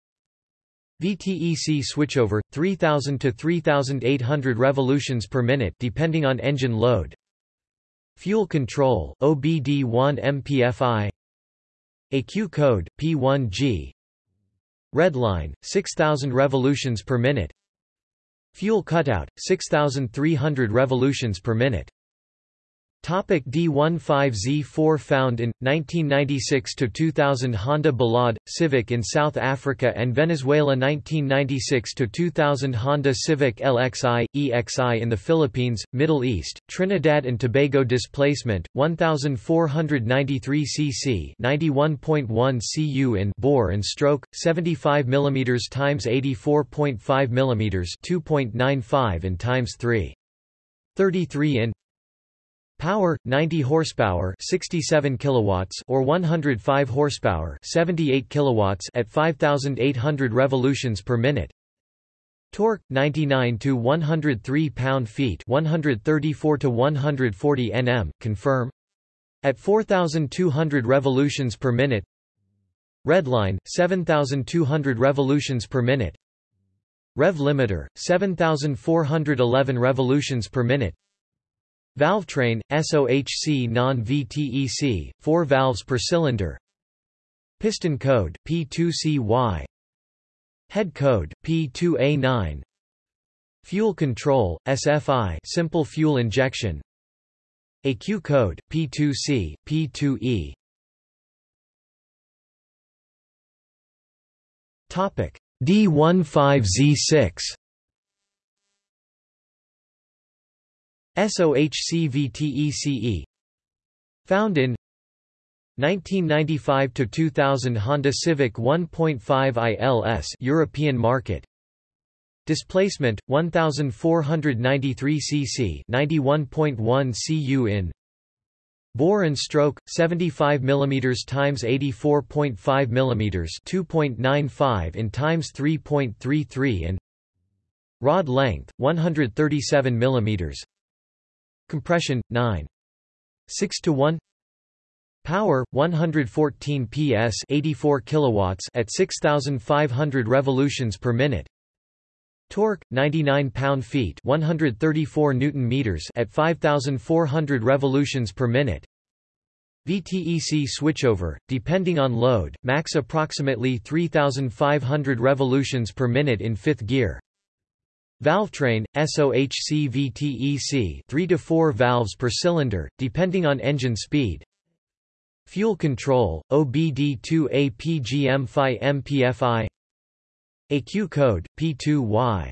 VTEC switchover 3000 to 3800 revolutions per minute depending on engine load. Fuel control OBD1 MPFI AQ code P1G Red line 6000 revolutions per minute. Fuel cutout 6300 revolutions per minute Topic D15Z4 Found in, 1996–2000 Honda Ballade, Civic in South Africa and Venezuela 1996–2000 Honda Civic LXI, EXI in the Philippines, Middle East, Trinidad and Tobago Displacement, 1493 cc 91.1 cu in bore and stroke, 75 mm x 84.5 mm 2.95 in times 3. 33 in Power 90 horsepower, 67 kilowatts or 105 horsepower, 78 kilowatts at 5800 revolutions per minute. Torque 99 to 103 pound-feet, 134 to 140 Nm, confirm. At 4200 revolutions per minute. Redline 7200 revolutions per minute. Rev limiter 7411 revolutions per minute. Valvetrain, SOHC non-VTEC, 4 valves per cylinder. Piston code, P2CY Head code, P2A9 Fuel control, SFI simple fuel injection. AQ code, P2C, P2E D15Z6 SOHCVTECE Found in 1995 to 2000 Honda Civic 1.5 ILS European market. Displacement 1493 cc 91.1 cu in Bore and stroke 75 mm times 84.5 mm 2.95 in times 3.33 and Rod length 137 mm Compression 9 6 to 1 Power 114 PS 84 kilowatts at 6500 revolutions per minute. Torque 99 pound-feet 134 newton meters at 5400 revolutions per minute. VTEC switchover, depending on load, max approximately 3500 revolutions per minute in fifth gear. Valvetrain, SOHC VTEC 3 to 4 valves per cylinder, depending on engine speed. Fuel control, OBD2A PGM-FI MPFI AQ code, P2Y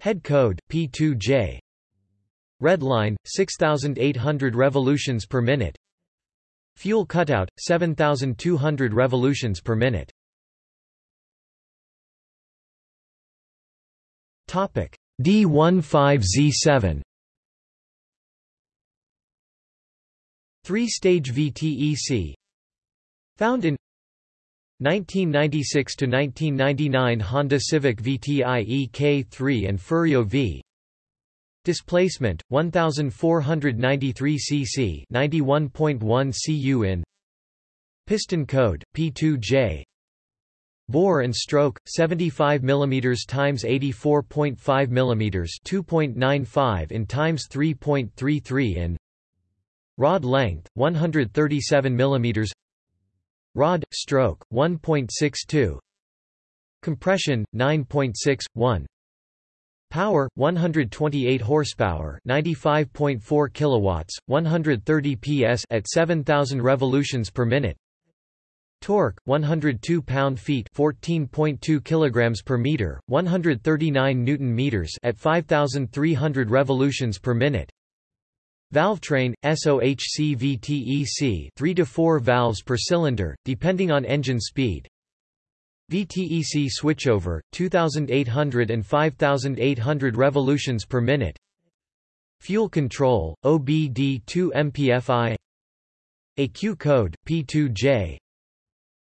Head code, P2J Redline, 6800 revolutions per minute. Fuel cutout, 7200 revolutions per minute D15Z7 Three-stage VTEC Found in 1996 to 1999 Honda Civic VTI K3 and Ferio V. Displacement 1493 cc 91.1 cu in Piston code P2J Bore and stroke 75 mm times 84.5 mm 2.95 in times 3.33 in Rod length 137 mm Rod stroke 1.62 Compression 9.61 Power 128 horsepower 95.4 kilowatts 130 PS at 7000 revolutions per minute Torque 102 pound-feet 14.2 kilograms per meter 139 newton meters at 5300 revolutions per minute Valvetrain, SOHC VTEC 3 to 4 valves per cylinder, depending on engine speed. VTEC switchover, 2800 and 5800 revolutions per minute. Fuel control, OBD2 MPFI AQ code, P2J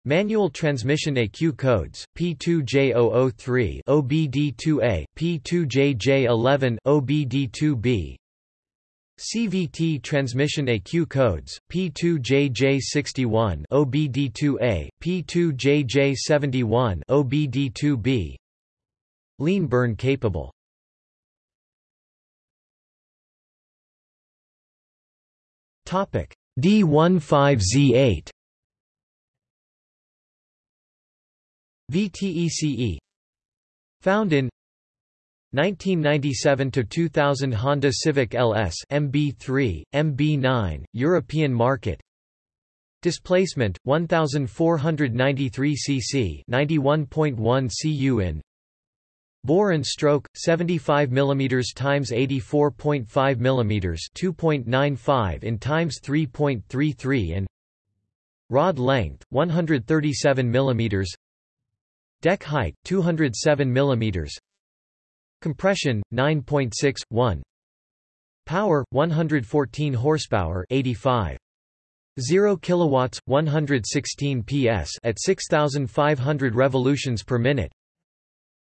Manual transmission AQ codes, P2J003 OBD2A, P2JJ11, OBD2B CVT transmission AQ codes, P2JJ61 OBD2A, P2JJ71 OBD2B Lean burn capable. Topic D15Z8 VTECE Found in 1997 to 2000 Honda Civic LS MB3, MB9, European market. Displacement 1493 cc, 91.1 cu in. Bore and stroke 75 mm times 84.5 mm, 2.95 in times 3.33 in. Rod length 137 mm. Deck height 207 mm. Compression 9.6 1 Power 114 horsepower 85 0 kilowatts 116 PS at 6500 revolutions per minute.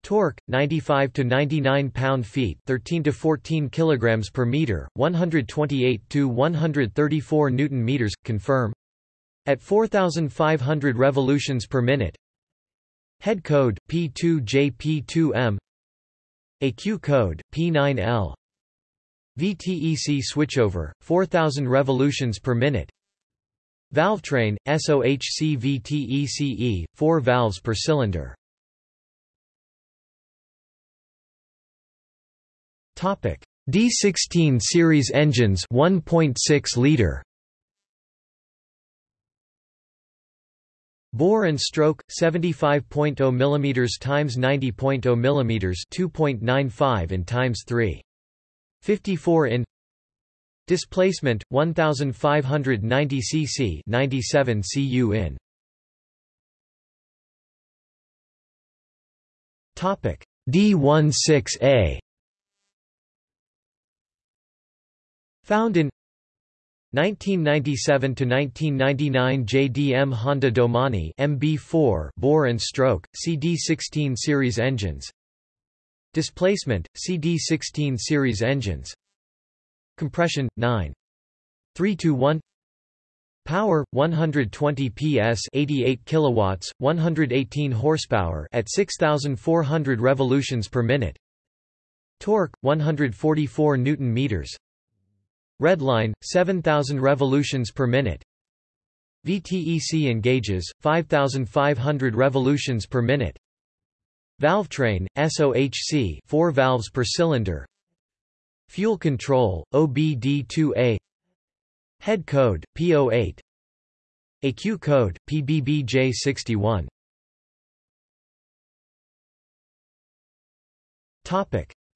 Torque 95 to 99 pound-feet 13 to 14 kilograms per meter 128 to 134 newton meters confirm. At 4500 revolutions per minute Head code P2JP2M AQ code, P9L. VTEC switchover, 4000 revolutions per minute. Valvetrain, SOHC VTECE, 4 valves per cylinder. Topic: D16 series engines 1.6 liter Bore and stroke 75.0 mm times 90.0 mm 2.95 in times 3 54 in. Displacement 1590 cc 97 cu in. Topic. D16A Found in 1997 to 1999 JDM Honda Domani MB4 bore and stroke CD16 series engines. Displacement CD16 series engines. Compression 9 3 to 1 Power 120 PS 88 kilowatts 118 horsepower at 6400 revolutions per minute. Torque 144 newton meters Redline 7000 revolutions per minute. VTEC engages 5500 revolutions per minute. Valvetrain SOHC 4 valves per cylinder. Fuel control OBD2A Head code, P08 AQ code, PBBJ61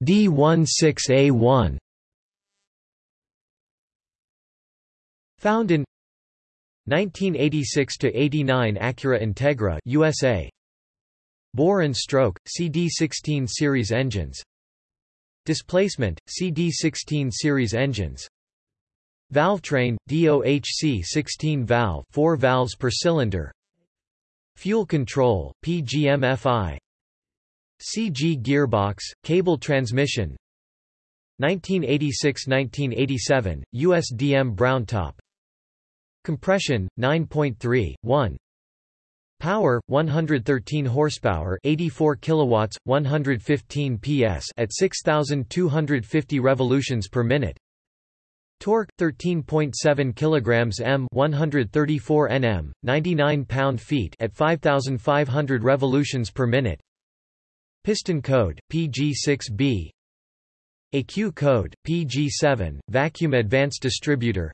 D16A1 Found in 1986 to 89 Acura Integra USA Bore and stroke CD16 series engines. Displacement CD16 series engines. Valvetrain, DOHC 16 valve 4 valves per cylinder. Fuel control, PGMFI CG gearbox, cable transmission. 1986–1987, USDM brown top Compression, 9.3, 1 Power 113 horsepower 84 kilowatts 115 PS at 6250 revolutions per minute. Torque 13.7 kilograms m 134 Nm 99 pound-feet at 5500 revolutions per minute. Piston code PG6B ECU code PG7 vacuum advanced distributor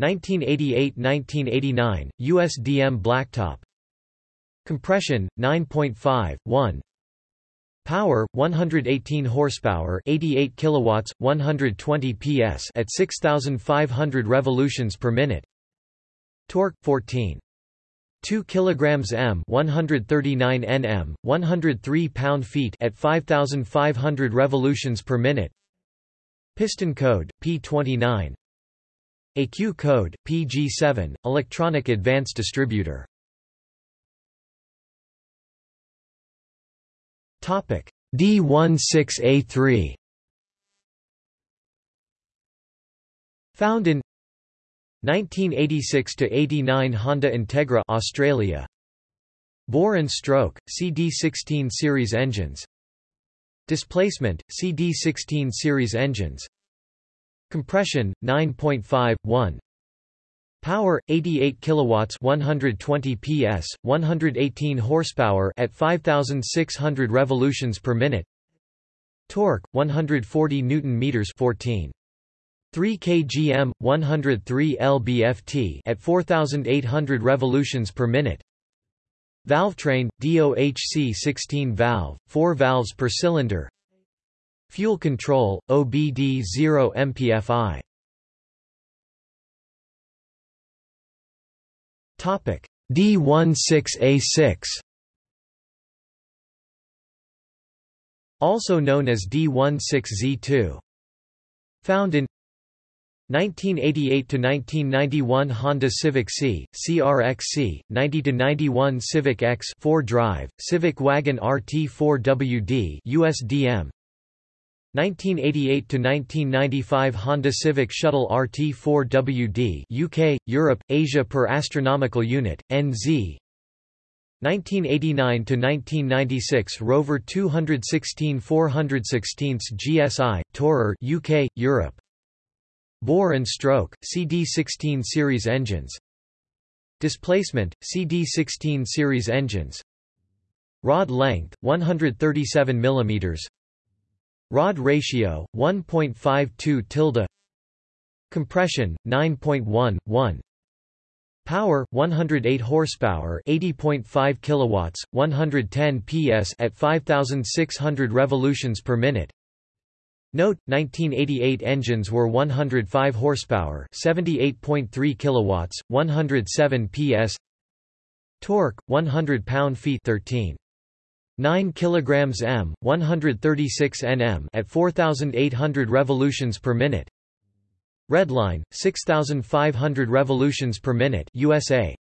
1988-1989 USDM blacktop. Compression 9.5 1 Power 118 horsepower 88 kilowatts 120 PS at 6500 revolutions per minute. Torque 14 2 kilograms m 139 Nm 103 pound-feet at 5500 revolutions per minute. Piston code P29 ECU code PG7 electronic advanced distributor. Topic. D16A3 Found in 1986 to 89 Honda Integra Australia. Bore and stroke CD16 series engines. Displacement CD16 series engines Compression 9.5 1 Power 88 kilowatts 120 PS 118 horsepower at 5600 revolutions per minute. Torque 140 newton meters 14 3 kgm 103 lb-ft at 4800 revolutions per minute. Valvetrain DOHC 16 valve 4 valves per cylinder Fuel control OBD 0 MPFI Topic. D16A6 Also known as D16Z2 Found in 1988 to 1991 Honda Civic C, CRXC, 90 to 91 Civic X 4-drive, Civic Wagon RT4WD USDM 1988–1995 Honda Civic Shuttle RT4WD UK, Europe, Asia per astronomical unit, NZ 1989–1996 Rover 216 416 GSI, Tourer UK, Europe. Bore and stroke, CD16 series engines. Displacement, CD16 series engines. Rod length, 137 mm Rod ratio 1.52 tilde. Compression 9.1 1 Power 108 horsepower 80.5 kilowatts 110 PS at 5600 revolutions per minute. Note 1988 engines were 105 horsepower 78.3 kilowatts 107 PS Torque 100 pound-feet 13 9 kilograms m 136 nm at 4800 revolutions per minute. Redline 6500 revolutions per minute USA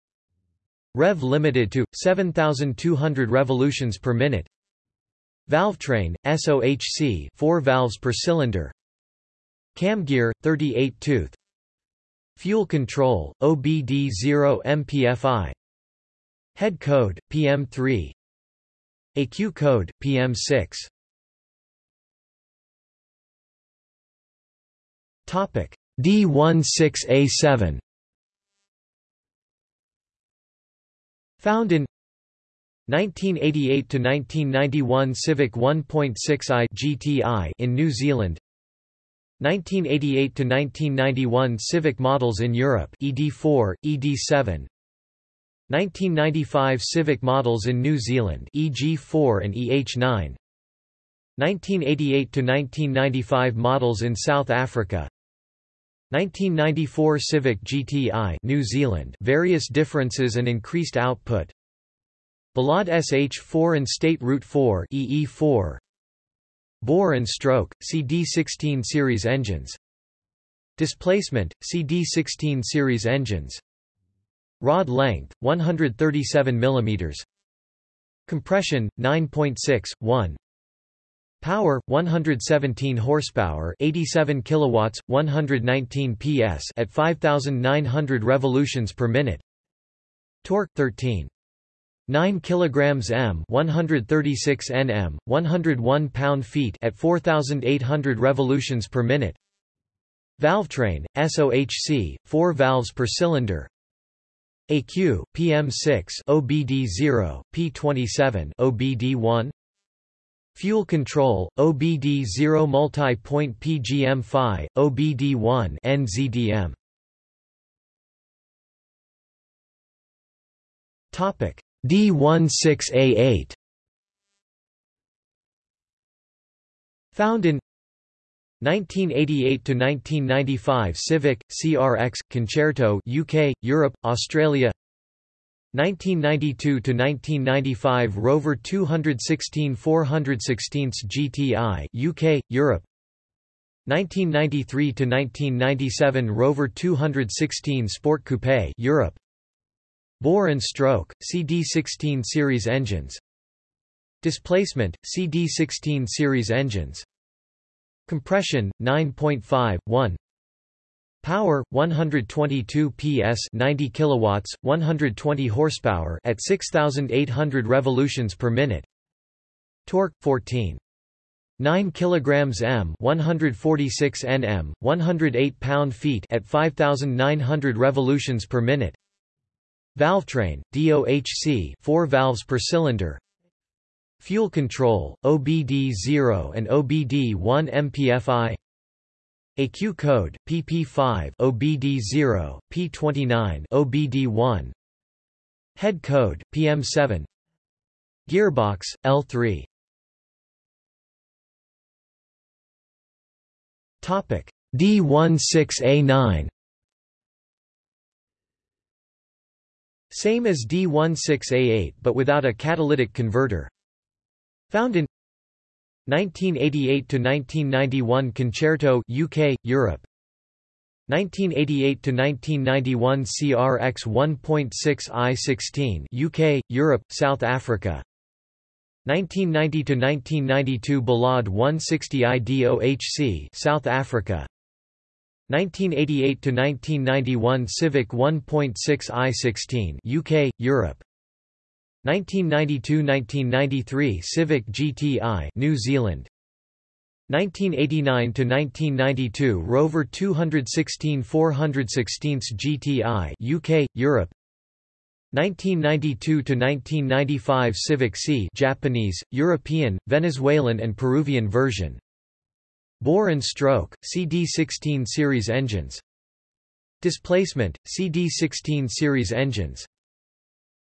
rev limited to 7200 revolutions per minute. Valvetrain SOHC 4 valves per cylinder. Cam gear 38 tooth. Fuel control, OBD0 MPFI Head code, PM3 AQ code, PM6 D16A7 Found in 1988 to 1991 Civic 1.6i GTI in New Zealand. 1988 to 1991 Civic models in Europe ED4 ED7 1995 Civic models in New Zealand EG4 and EH9 1988 to 1995 models in South Africa. 1994 Civic GTI New Zealand various differences and increased output. Ballade SH4 and State Route 4 EE4 Bore and stroke CD16 series engines. Displacement CD16 series engines Rod length 137 mm Compression 9.6 1 Power 117 horsepower, 87 kilowatts, 119 PS at 5900 revolutions per minute. Torque 13 9 kilograms m 136 nm 101 pound-feet at 4800 revolutions per minute. Valvetrain SOHC 4 valves per cylinder AQ PM6 OBD0 P27 OBD1 Fuel control, OBD0 multi-point PGM-FI, OBD1 NZDM. Topic D16A8 Found in 1988 to 1995 Civic CRX Concerto UK Europe Australia. 1992–1995 Rover 216 416 GTI UK, Europe. 1993–1997 Rover 216 Sport Coupe Europe. Bore and stroke, CD16 series engines. Displacement, CD16 series engines Compression, 9.5, 1 Power 122 PS 90 kilowatts 120 horsepower at 6800 revolutions per minute. Torque 14 9 kilograms m 146 Nm 108 pound-feet at 5900 revolutions per minute. Valvetrain DOHC 4 valves per cylinder Fuel control OBD0 and OBD1 MPFI AQ code, PP5 OBD0, P29 OBD1 Head code, PM7 Gearbox, L3 Topic D16A9 Same as D16A8 but without a catalytic converter Found in 1988 to 1991 Concerto UK Europe. 1988 to 1991 CRX 1.6 I16 UK Europe South Africa. 1990 to 1992 Ballade 160 IDOHC South Africa. 1988 to 1991 Civic 1.6 I16 UK Europe 1992–1993 Civic GTI New Zealand. 1989–1992 Rover 216 416 GTI UK Europe. 1992–1995 Civic C Japanese European Venezuelan and Peruvian version. Bore and stroke CD16 series engines. Displacement CD16 series engines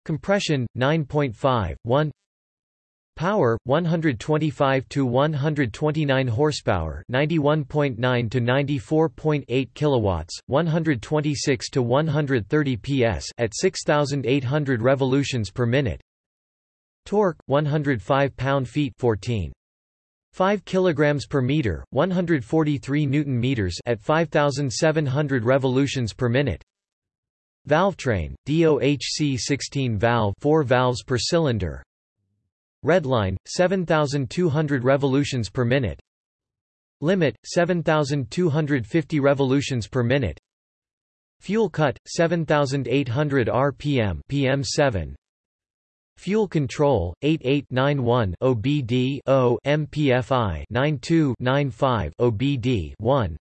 Compression 9.5 1 Power 125 to 129 horsepower 91.9 to 94.8 kilowatts 126 to 130 PS at 6800 revolutions per minute. Torque 105 pound-feet 14 5 kilograms per meter 143 newton meters at 5700 revolutions per minute Valvetrain, DOHC 16 valve 4 valves per cylinder. Redline, 7200 revolutions per minute. Limit, 7250 revolutions per minute. Fuel cut 7800 rpm PM7 Fuel control 8891 OBD 0 MPFI 9295 OBD 1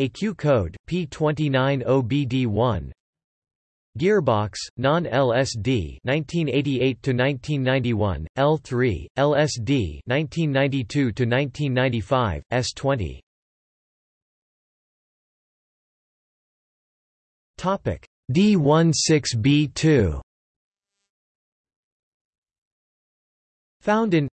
AQ code P29 OBD 1 Gearbox, non-LSD 1988 to 1991, L3, LSD 1992 to 1995, S20. Topic D16B2 Found in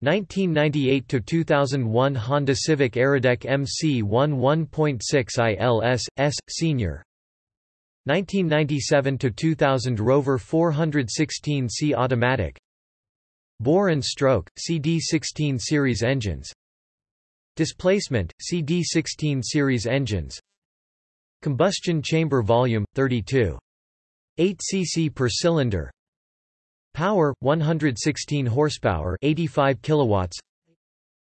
1998 to 2001 Honda Civic Aerodeck MC1 1.6 ILS, S Senior 1997 to 2000 Rover 416C automatic. Bore and stroke CD16 series engines. Displacement CD16 series engines. Combustion chamber volume 32 8 cc per cylinder. Power 116 horsepower 85 kilowatts.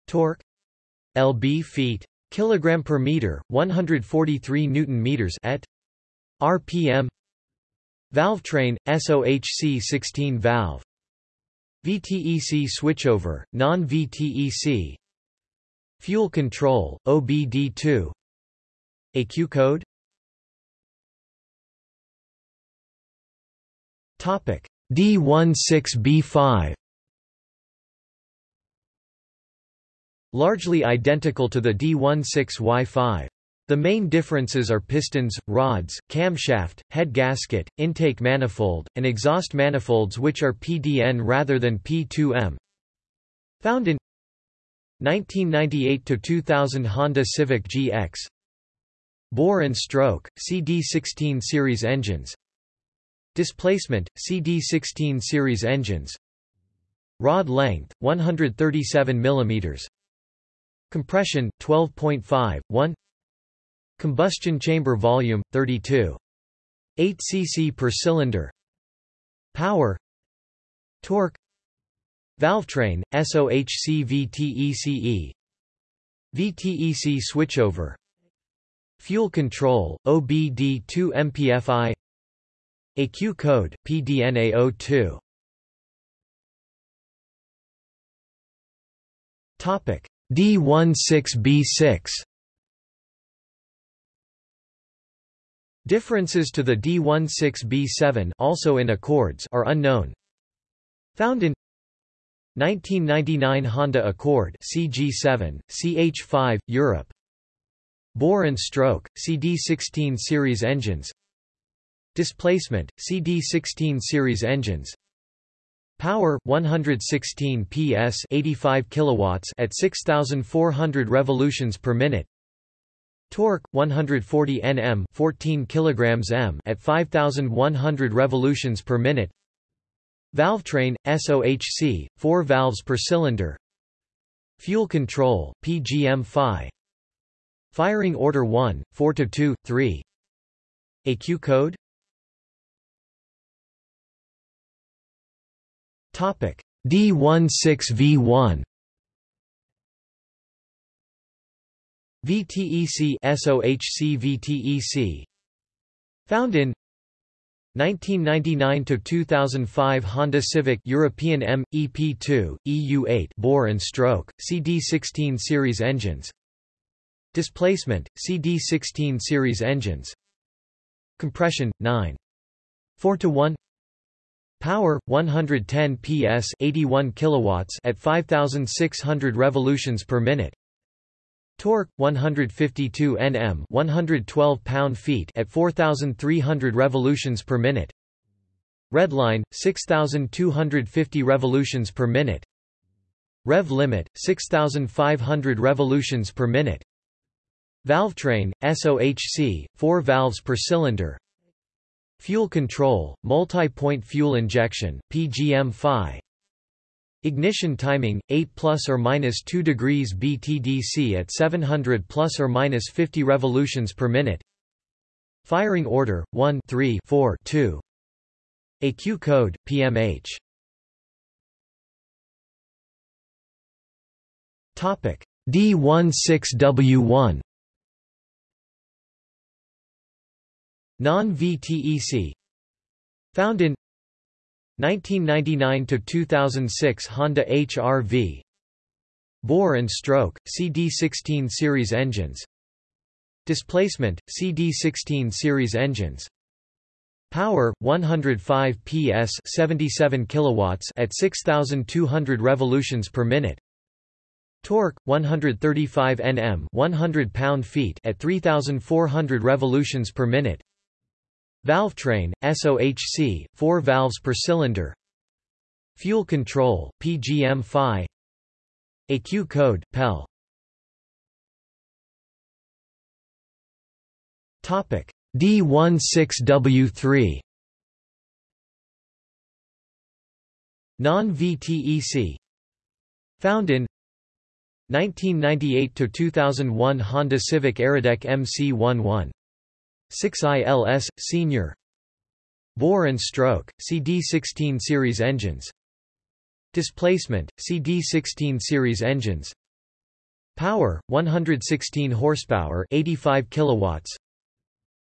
Torque. Lb feet kilogram per meter 143 newton meters at RPM Valvetrain, SOHC 16 valve VTEC switchover, non-VTEC Fuel control, OBD2 AQ code? Topic D16B5 Largely identical to the D16Y5. The main differences are pistons, rods, camshaft, head gasket, intake manifold, and exhaust manifolds which are PDN rather than P2M. Found in 1998–2000 Honda Civic GX Bore and stroke, CD16 series engines. Displacement, CD16 series engines. Rod length, 137 mm Compression, 12.5, 1 Combustion chamber volume 32 8 cc per cylinder. Power. Torque. Valvetrain SOHC VTECE VTEC switchover. Fuel control OBD2 MPFI AQ code PDNA02 Topic. D16B6 Differences to the D16B7 also in Accords are unknown. Found in 1999 Honda Accord CG7, CH5, Europe. Bore and stroke, CD16 series engines. Displacement, CD16 series engines. Power 116 PS 85 kilowatts at 6400 revolutions per minute Torque 140 Nm 14 kilograms m at 5100 revolutions per minute. Valvetrain SOHC 4 valves per cylinder. Fuel control PGM-FI. Firing order 1 4 to 2 3. AQ code Topic D16V1 VTEC SOHC VTEC Found in 1999 to 2005 Honda Civic European M EP2 EU8 bore and stroke CD16 series engines. Displacement CD16 series engines. Compression 9 4 to 1 Power 110 PS 81 kilowatts at 5600 revolutions per minute Torque 152 Nm, 112 pound-feet at 4300 revolutions per minute. Redline 6250 revolutions per minute. Rev limit 6500 revolutions per minute. Valvetrain SOHC 4 valves per cylinder. Fuel control, multi-point fuel injection, PGM-FI Ignition timing 8 plus or minus 2 degrees BTDC at 700 plus or minus 50 revolutions per minute. Firing order 1 3 4 2. AQ code PMH. Topic D16W1 Non-VTEC Found in 1999–2006 Honda HR-V Bore and stroke, CD16 series engines. Displacement, CD16 series engines. Power 105 PS 77 kilowatts at 6200 revolutions per minute. Torque 135 Nm 100 pound-feet at 3400 revolutions per minute Valvetrain SOHC 4 valves per cylinder. Fuel control PGM-FI AQ code PEL Topic. D16W3 Non-VTEC Found in 1998–2001 Honda Civic Aerodeck MC11 6ILS, Senior. Bore and stroke, CD16 series engines. Displacement, CD16 series engines. Power, 116 horsepower 85 kilowatts.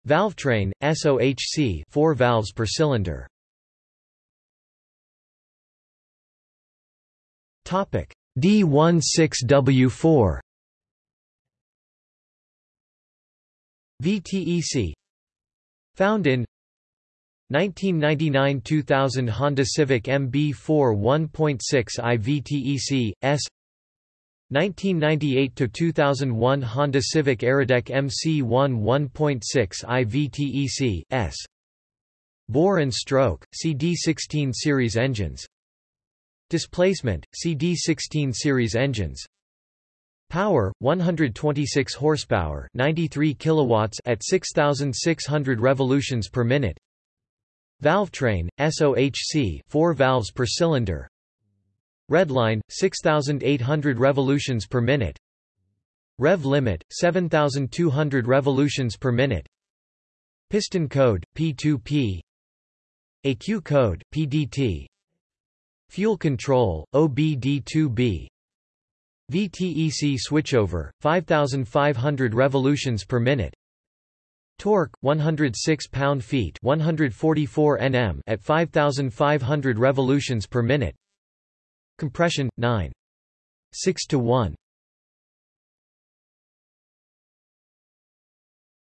Valvetrain, SOHC 4 valves per cylinder. Topic D16W4 VTEC Found in 1999–2000 Honda Civic MB4 1.6 i VTEC, S. 1998–2001 Honda Civic Aerodeck MC1 1.6 i VTEC, S. Bore and stroke, CD16 series engines. Displacement, CD16 series engines Power, 126 horsepower 93 kilowatts at 6,600 revolutions per minute. Valvetrain, SOHC 4 valves per cylinder. Redline, 6,800 revolutions per minute. Rev limit, 7,200 revolutions per minute. Piston code, P2P AQ code, PDT Fuel control, OBD2B VTEC switchover, 5,500 revolutions per minute. Torque 106 pound-feet 144 Nm at 5500 revolutions per minute. Compression 9. 6 to 1.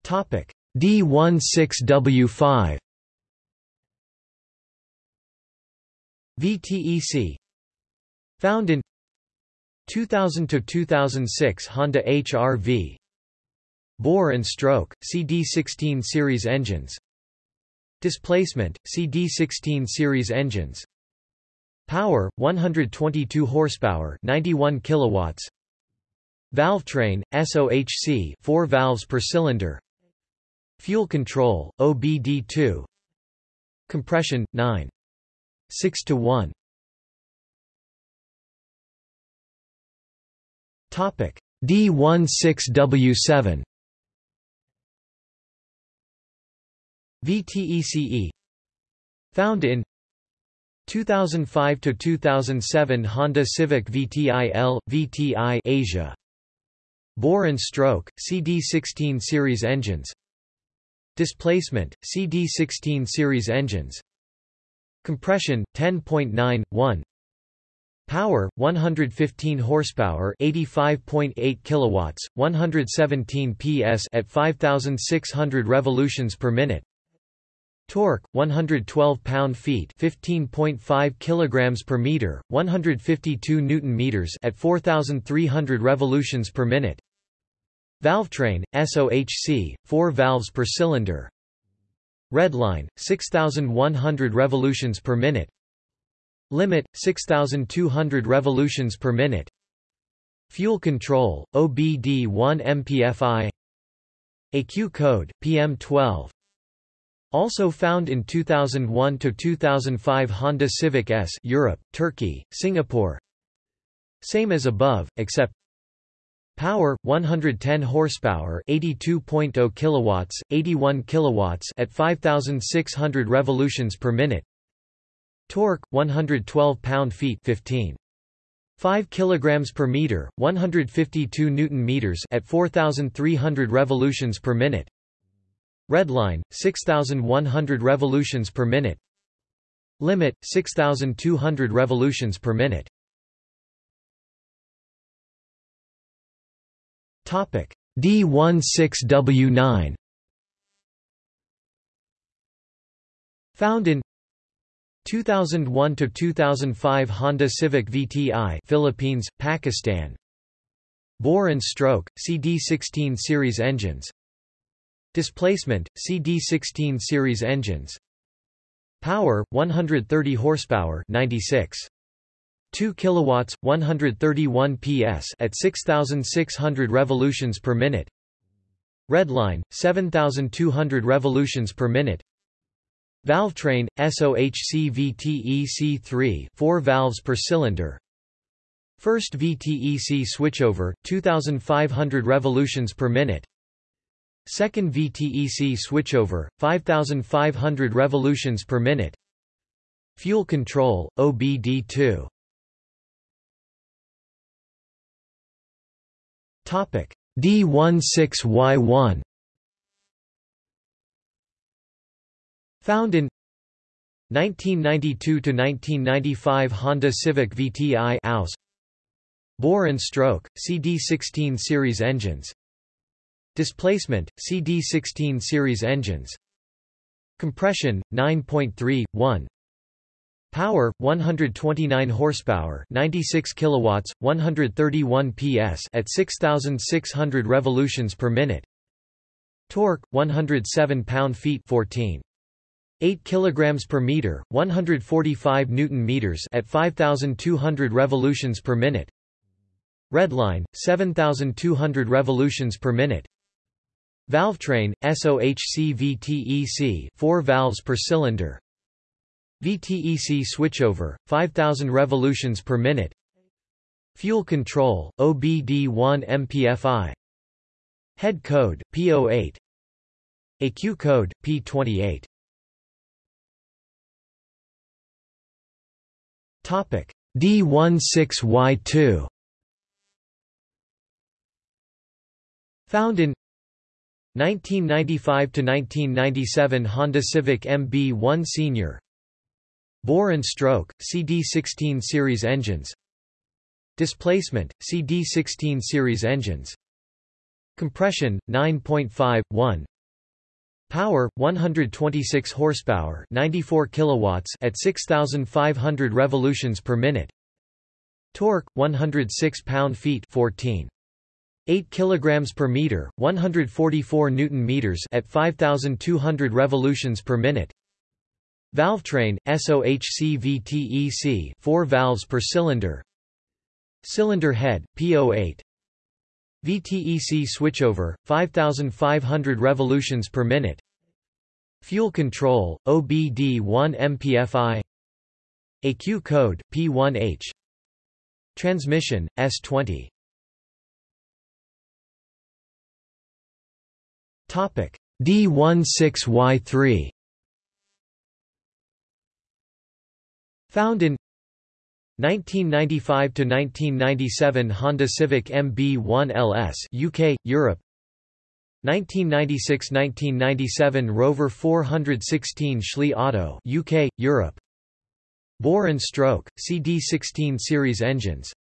Topic. D16W5 VTEC Found in 2000 to 2006 Honda HR-V Bore and stroke CD16 series engines Displacement CD16 series engines Power 122 horsepower, 91 kilowatts. Valvetrain SOHC 4 valves per cylinder. Fuel control OBD2. Compression 9 6 to 1. D16W7 VTECE Found in 2005 to 2007 Honda Civic VTIL VTI Asia. Bore and stroke CD16 series engines. Displacement CD16 series engines. Compression 10.9 1 Power 115 horsepower 85.8 kilowatts 117 PS at 5600 revolutions per minute. Torque 112 pound-feet 15.5 kilograms per meter 152 newton meters at 4300 revolutions per minute. Valvetrain SOHC 4 valves per cylinder. Redline 6100 revolutions per minute Limit 6200 revolutions per minute. Fuel control OBD1 MPFI AQ code PM12 also found in 2001–2005 Honda Civic S Europe, Turkey, Singapore. Same as above, except Power 110 horsepower 82.0 kilowatts 81 kilowatts at 5600 revolutions per minute Torque 112 pound-feet 15 5 kilograms per meter 152 newton meters at 4300 revolutions per minute. Redline 6100 revolutions per minute. Limit 6200 revolutions per minute. Topic. D16W9 Found in 2001 to 2005 Honda Civic VTI Philippines Pakistan. Bore and stroke CD16 series engines. Displacement CD16 series engines. Power 130 horsepower 96 2 kilowatts 131 PS at 6600 revolutions per minute. Redline 7200 revolutions per minute Valvetrain SOHC VTEC3 4 valves per cylinder. First VTEC switchover 2500 revolutions per minute. Second VTEC switchover 5500 revolutions per minute. Fuel control OBD2 Topic. D16Y1 Found in 1992 to 1995 Honda Civic VTI AUS. Bore and stroke CD16 series engines. Displacement CD16 series engines. Compression 9.3 1 Power 129 horsepower, 96 kilowatts, 131 PS at 6600 revolutions per minute. Torque 107 pound-feet 14 8 kilograms per meter, 145 newton meters at 5200 revolutions per minute. Redline 7200 revolutions per minute. Valvetrain SOHC VTEC 4 valves per cylinder. VTEC switchover 5000 revolutions per minute. Fuel control OBD1 MPFI. Head code P08. AQ code P28. D16Y2 Found in 1995 to 1997 Honda Civic MB1 Senior. Bore and stroke CD16 series engines. Displacement CD16 series engines. Compression 9.5 1 Power 126 horsepower, 94 kilowatts at 6500 revolutions per minute. Torque 106 pound-feet 14 8 kilograms per meter, 144 newton meters at 5200 revolutions per minute. Valvetrain SOHC VTEC 4 valves per cylinder. Cylinder head P08 VTEC switchover, 5,500 revolutions per minute. Fuel control, OBD1 MPFI AQ code, P1H Transmission, S20 D16Y3 Found in 1995 to 1997 Honda Civic MB1 LS UK Europe. 1996–1997 Rover 416 Schlee Auto UK Europe. Bore and stroke CD16 series engines.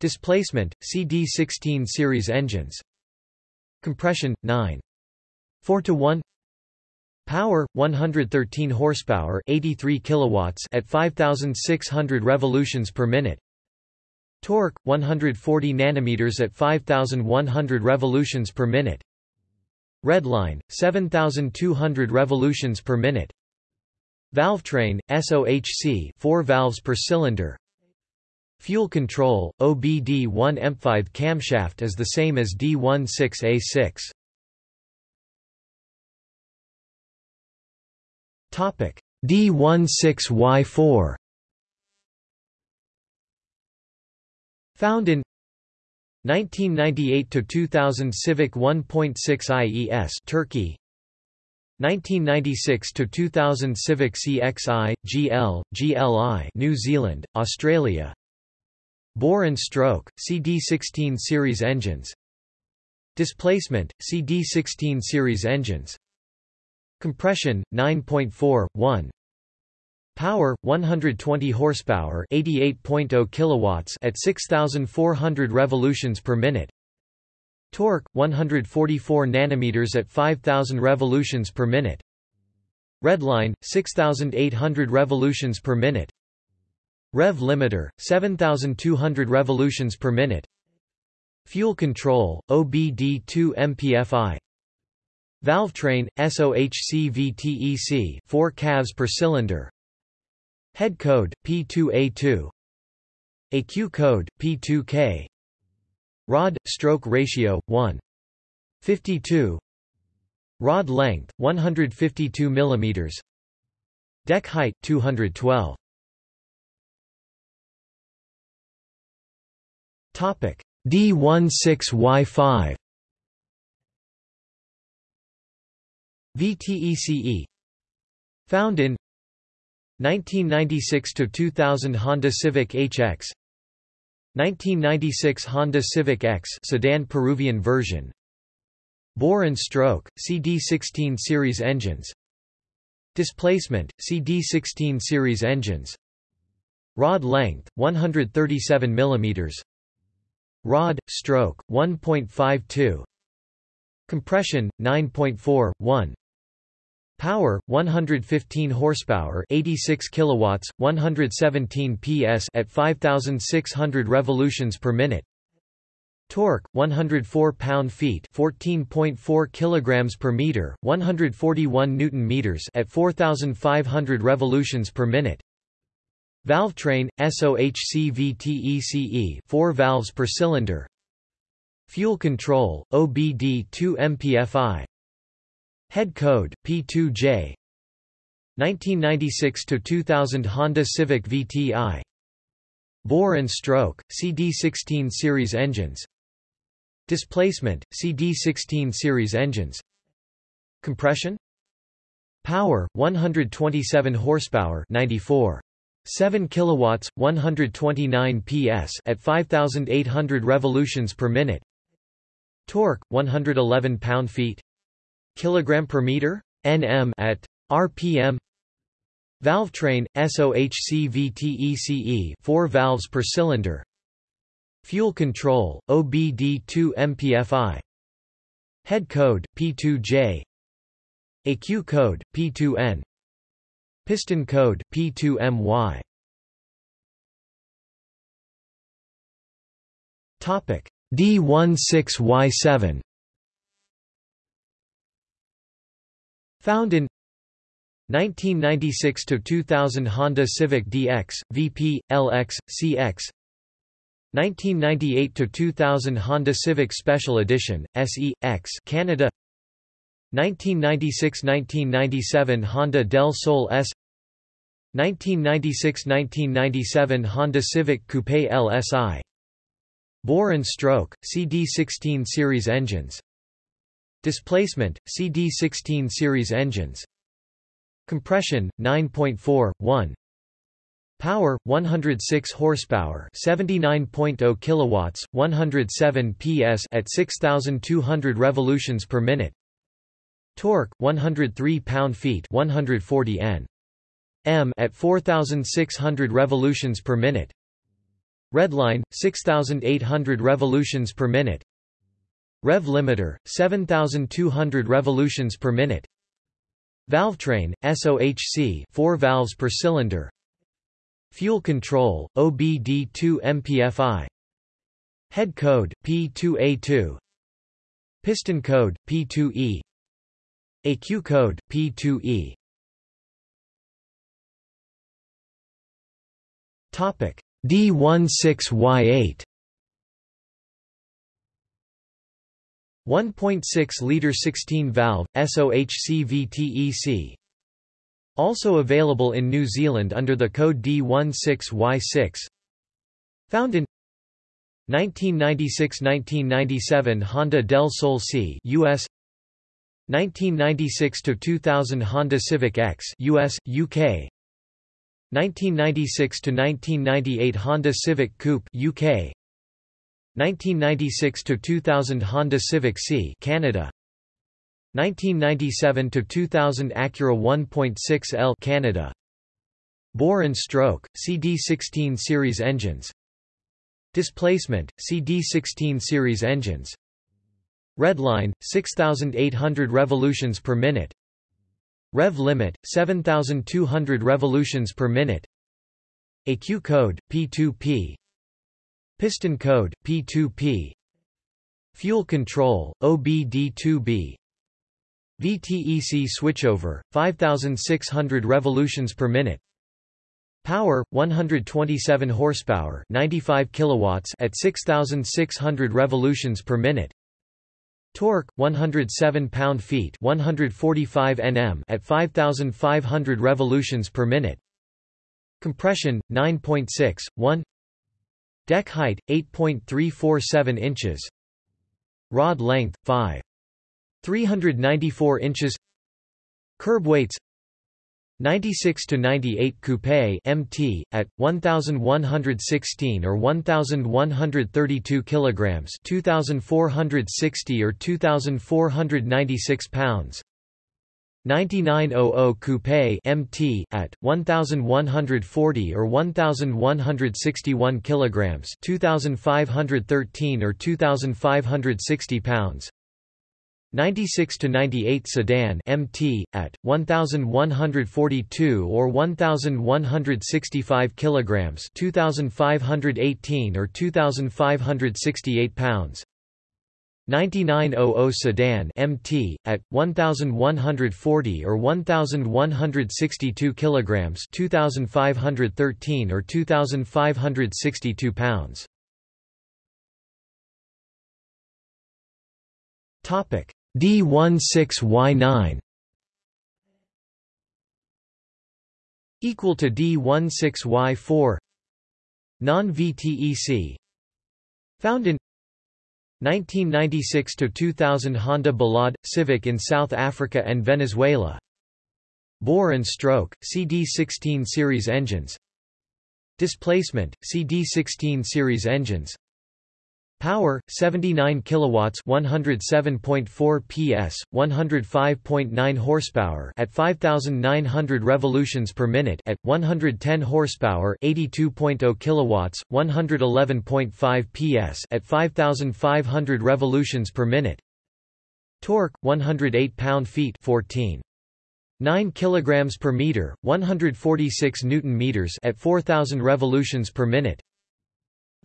Displacement CD16 series engines. Compression 9 4 to 1 Power 113 horsepower, 83 kilowatts at 5600 revolutions per minute. Torque 140 nanometers at 5100 revolutions per minute. Redline 7200 revolutions per minute. Valvetrain SOHC 4 valves per cylinder. Fuel control OBD1 M5 camshaft is the same as D16A6. D16Y4 Found in 1998 to 2000 Civic 1.6 IES Turkey. 1996 to 2000 Civic CXI GL GLI New Zealand Australia. Bore and stroke CD16 series engines. Displacement CD16 series engines Compression 9.4 1 Power 120 horsepower 88.0 kilowatts at 6400 revolutions per minute. Torque 144 nanometers at 5000 revolutions per minute. Redline 6800 revolutions per minute. Rev limiter 7200 revolutions per minute. Fuel control OBD2 MPFI Valve train SOHCVTEC 4 valves per cylinder. Head code, P2A2 AQ code, P2K Rod – stroke ratio, 1. 52 Rod length, 152 mm Deck height, 212 D16Y5 VTECE Found in 1996 to 2000 Honda Civic HX 1996 Honda Civic X sedan Peruvian version. Bore and stroke CD16 series engines. Displacement CD16 series engines. Rod length 137 mm Rod stroke 1.52 Compression 9.4 1 Power 115 horsepower, 86 kilowatts, 117 PS at 5600 revolutions per minute. Torque 104 pound-feet, 14.4 kilograms per meter, 141 newton meters at 4500 revolutions per minute. Valve train SOHCVTECE 4 valves per cylinder. Fuel control OBD2 MPFI Head code, P2J 1996 to 2000 Honda Civic VTI Bore and stroke, CD16 series engines. Displacement, CD16 series engines. Compression. Power, 127 horsepower 94. 7 kilowatts, 129 PS at 5800 revolutions per minute. Torque 111 pound-feet kilogram per meter nm at rpm valve train SOHCVTECE 4 valves per cylinder. Fuel control OBD2 MPFI head code P2J AQ code P2N piston code P2MY topic D16Y7 Found in 1996 to 2000 Honda Civic DX, VP, LX, CX 1998 to 2000 Honda Civic Special Edition, SE, X Canada. 1996–1997 Honda Del Sol S. 1996–1997 Honda Civic Coupe LSI Bore and stroke, CD16 series engines Displacement, CD16 series engines. Compression, 9.4, 1 Power, 106 horsepower 79.0 kilowatts, 107 PS at 6,200 revolutions per minute. Torque, 103 pound-feet 140 N. M at 4,600 revolutions per minute. Redline, 6,800 revolutions per minute Rev limiter, 7200 revolutions per minute. Valvetrain, SOHC 4 valves per cylinder. Fuel control, OBD2 MPFI Head code, P2A2 Piston code, P2E AQ code, P2E D16Y8 1.6-liter 16-valve, SOHCVTEC Also available in New Zealand under the code D16Y6 Found in 1996–1997 Honda Del Sol C US 1996 to 2000 Honda Civic X US UK 1996 to 1998 Honda Civic Coupe UK 1996 to 2000 Honda Civic C Canada. 1997 to 2000 Acura 1.6 L Canada. Bore and stroke CD16 series engines. Displacement CD16 series engines. Redline 6800 revolutions per minute. Rev limit 7200 revolutions per minute. ECU code P2P Piston code P2P Fuel control OBD2B VTEC switchover 5600 revolutions per minute. Power 127 horsepower 95 kilowatts at 6600 revolutions per minute. Torque 107 pound-feet 145 Nm at 5500 revolutions per minute. Compression 9.6 1 Deck height 8.347 inches. Rod length 5 394 inches. Curb weights. 96 to 98 coupe MT at 1116 or 1132 kilograms 2460 or 2496 pounds 9900 coupe MT at 1140 or 1161 kilograms 2513 or 2560 pounds. 96 to 98 sedan MT at 1142 or 1165 kilograms 2518 or 2568 pounds 9900 sedan MT at 1140 or 1162 kilograms 2513 or 2562 pounds. Topic D16Y9 equal to D16Y4 non-VTEC found in 1996 to 2000 Honda Ballade Civic in South Africa and Venezuela. Bore and stroke CD16 series engines. Displacement CD16 series engines Power 79 kilowatts 107.4 PS 105.9 horsepower at 5900 revolutions per minute at 110 horsepower 82.0 kilowatts 111.5 PS at 5500 revolutions per minute. Torque 108 pound-feet 14 9 kilograms per meter 146 newton meters at 4000 revolutions per minute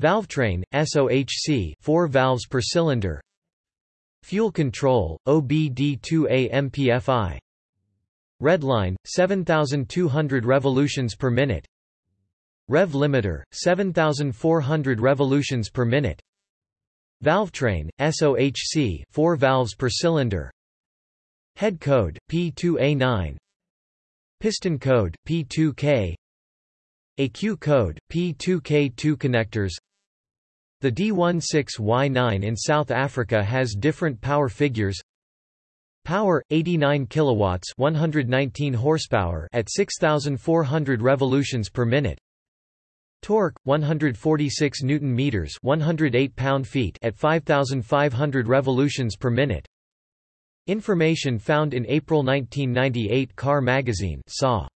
Valvetrain, SOHC 4 valves per cylinder. Fuel control, OBD2A MPFI Redline, 7200 revolutions per minute. Rev limiter, 7400 revolutions per minute. Valvetrain, SOHC 4 valves per cylinder. Head code, P2A9 Piston code, P2K ECU code, P2K2 connectors. The D16Y9 in South Africa has different power figures. Power 89 kilowatts 119 horsepower at 6400 revolutions per minute. Torque 146 newton meters 108 pound-feet at 5500 revolutions per minute. Information found in April 1998 Car Magazine saw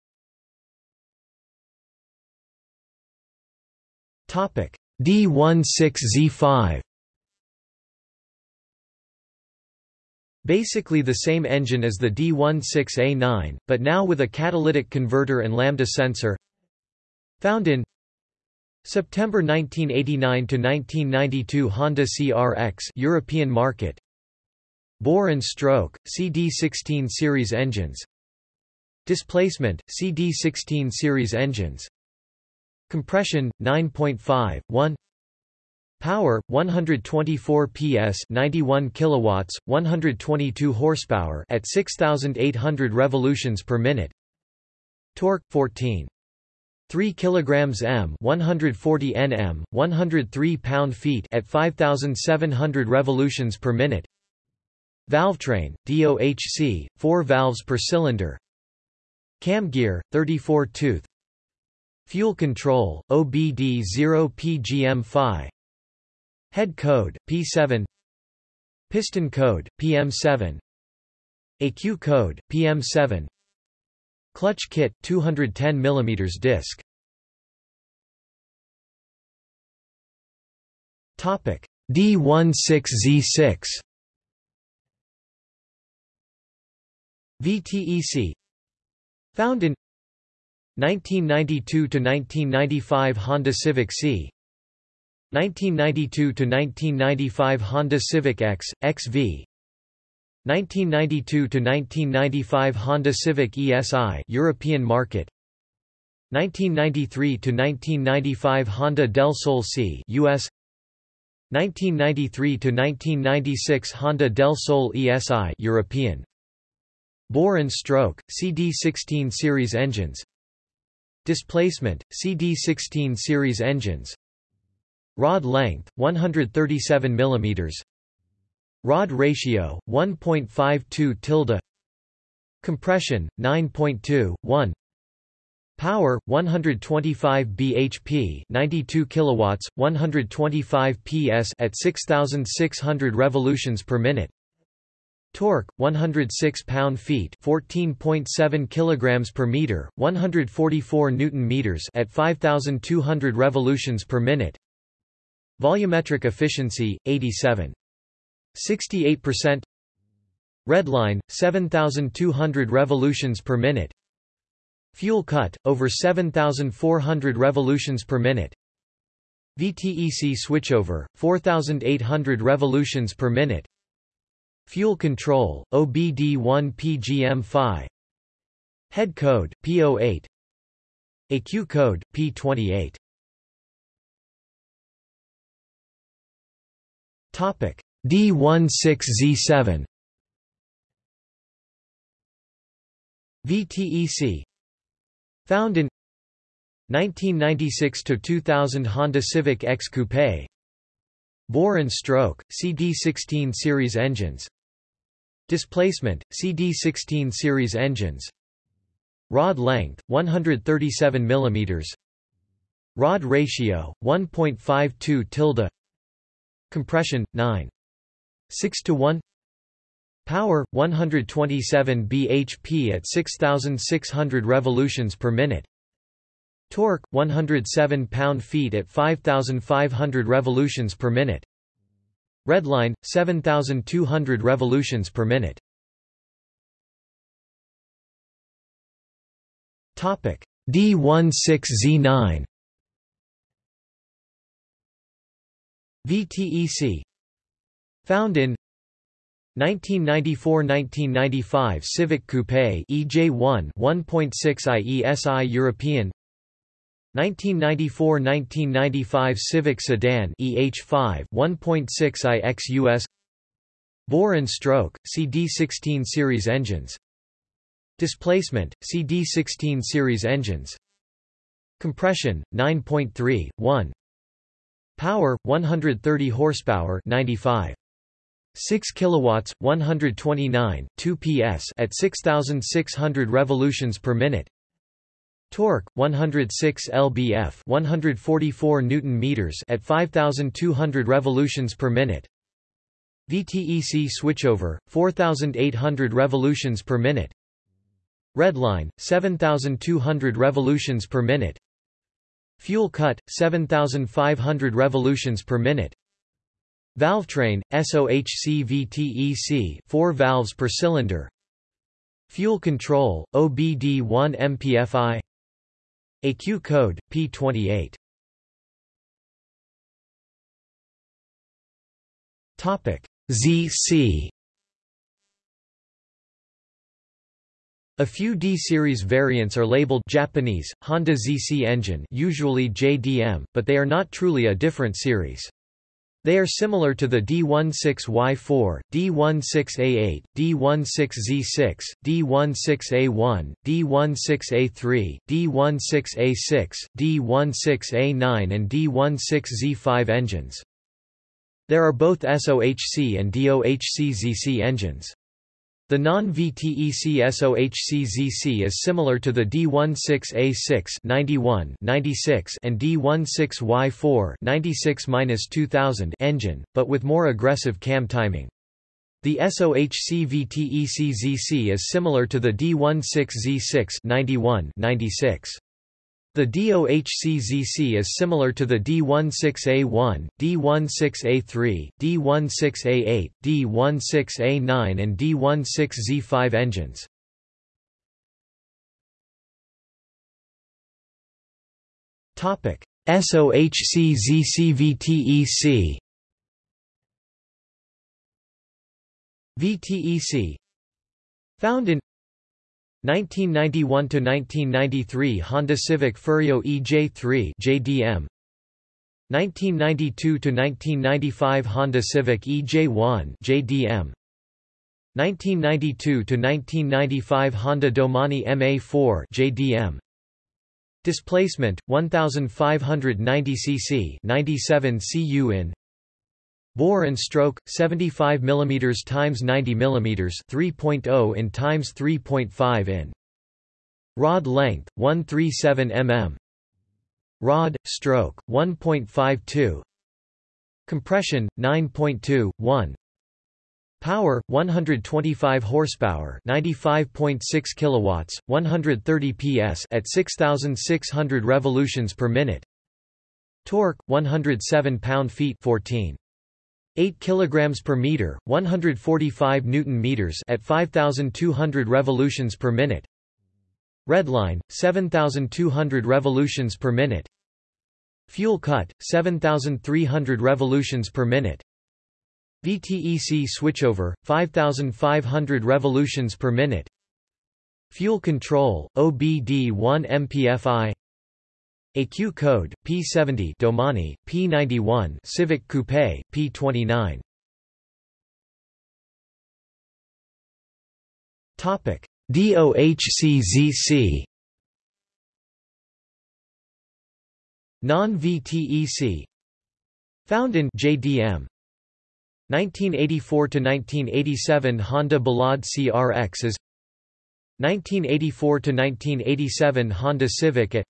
Topic D16Z5 Basically the same engine as the D16A9, but now with a catalytic converter and lambda sensor. Found in September 1989 to 1992 Honda CRX European market. Bore and stroke CD16 series engines. Displacement CD16 series engines. Compression 9.5 1 Power 124 PS 91 kilowatts 122 horsepower at 6800 revolutions per minute. Torque 14 3 kilograms m 140 Nm 103 pound-feet at 5700 revolutions per minute. Valvetrain DOHC 4 valves per cylinder. Cam gear 34 tooth Fuel control, OBD0PGM-FI Head code, P7 Piston code, PM7 AQ code, PM7 Clutch kit, 210 mm disc. Topic. D16Z6 VTEC Found in 1992–1995 Honda Civic C 1992–1995 Honda Civic X, XV 1992–1995 Honda Civic ESI European market 1993–1995 Honda Del Sol C US 1993–1996 Honda Del Sol ESI European Bore and stroke, CD16 series engines Displacement, CD16 series engines. Rod length, 137 mm Rod ratio, 1.52 tilde. Compression, 9.2, 1 Power 125 bhp 92 kilowatts 125 ps at 6600 revolutions per minute Torque 106 pound-feet 14.7 kilograms per meter 144 newton meters at 5200 revolutions per minute. Volumetric efficiency 87 68% Redline 7200 revolutions per minute. Fuel cut, over 7,400 revolutions per minute. VTEC switchover, 4,800 revolutions per minute Fuel control, OBD1 PGM-FI Head code, P08 AQ code, P28 Topic. D16Z7 VTEC Found in 1996 to 2000 Honda Civic X Coupe. Bore and stroke CD16 series engines Displacement CD16 series engines. Rod length 137 mm Rod ratio 1.52 tilde. Compression 9 6 to 1 Power 127 bhp at 6600 revolutions per minute. Torque 107 pound-feet at 5500 revolutions per minute. Redline 7200 revolutions per minute. Topic. D16Z9 VTEC Found in 1994–1995 Civic Coupe EJ1 1.6 IESI European 1994–1995 Civic Sedan EH5 1.6 IX US Bore and stroke CD16 series engines. Displacement CD16 series engines. Compression 9.3 1 Power 130 horsepower 95 6 kilowatts 129 2 ps at 6600 revolutions per minute torque 106 lbf 144 newton meters at 5200 revolutions per minute. VTEC switchover 4800 revolutions per minute. Redline 7200 revolutions per minute. Fuel cut 7500 revolutions per minute. Valvetrain, SOHC-VTEC 4 valves per cylinder. Fuel control, OBD1 MPFI AQ code, P28 ZC A few D-series variants are labeled Japanese, Honda ZC engine usually JDM, but they are not truly a different series. They are similar to the D16Y4, D16A8, D16Z6, D16A1, D16A3, D16A6, D16A9 and D16Z5 engines. There are both SOHC and DOHC-ZC engines. The non-VTEC SOHC-ZC is similar to the D16A6 91 96 and D16Y4 96-2000 engine, but with more aggressive cam timing. The SOHC-VTEC-ZC is similar to the D16Z6 91 96. The DOHC-ZC is similar to the D16A1, D16A3, D16A8, D16A9 and D16Z5 engines. SOHC-ZC-VTEC VTEC Found in 1991–1993 Honda Civic Ferio EJ3 JDM 1992–1995 Honda Civic EJ1 JDM 1992–1995 Honda Domani MA4 JDM Displacement 1590 cc 97 cu in Bore and stroke 75 mm times 90 mm 3.0 in times 3.5 in. Rod length 137 mm. Rod stroke 1.52. Compression 9.2 1. Power 125 horsepower, 95.6 kilowatts, 130 PS at 6600 revolutions per minute. Torque 107 pound-feet 14 8 kilograms per meter, 145 newton meters at 5200 revolutions per minute. Redline 7200 revolutions per minute. Fuel cut 7300 revolutions per minute. VTEC switchover 5500 revolutions per minute. Fuel control OBD1 MPFI AQ code, P70 Domani, P91 Civic Coupe, P29 Topic. DOHCZC Non-VTEC Found in JDM 1984 to 1987 Honda Ballade CRXs 1984 to 1987 Honda Civic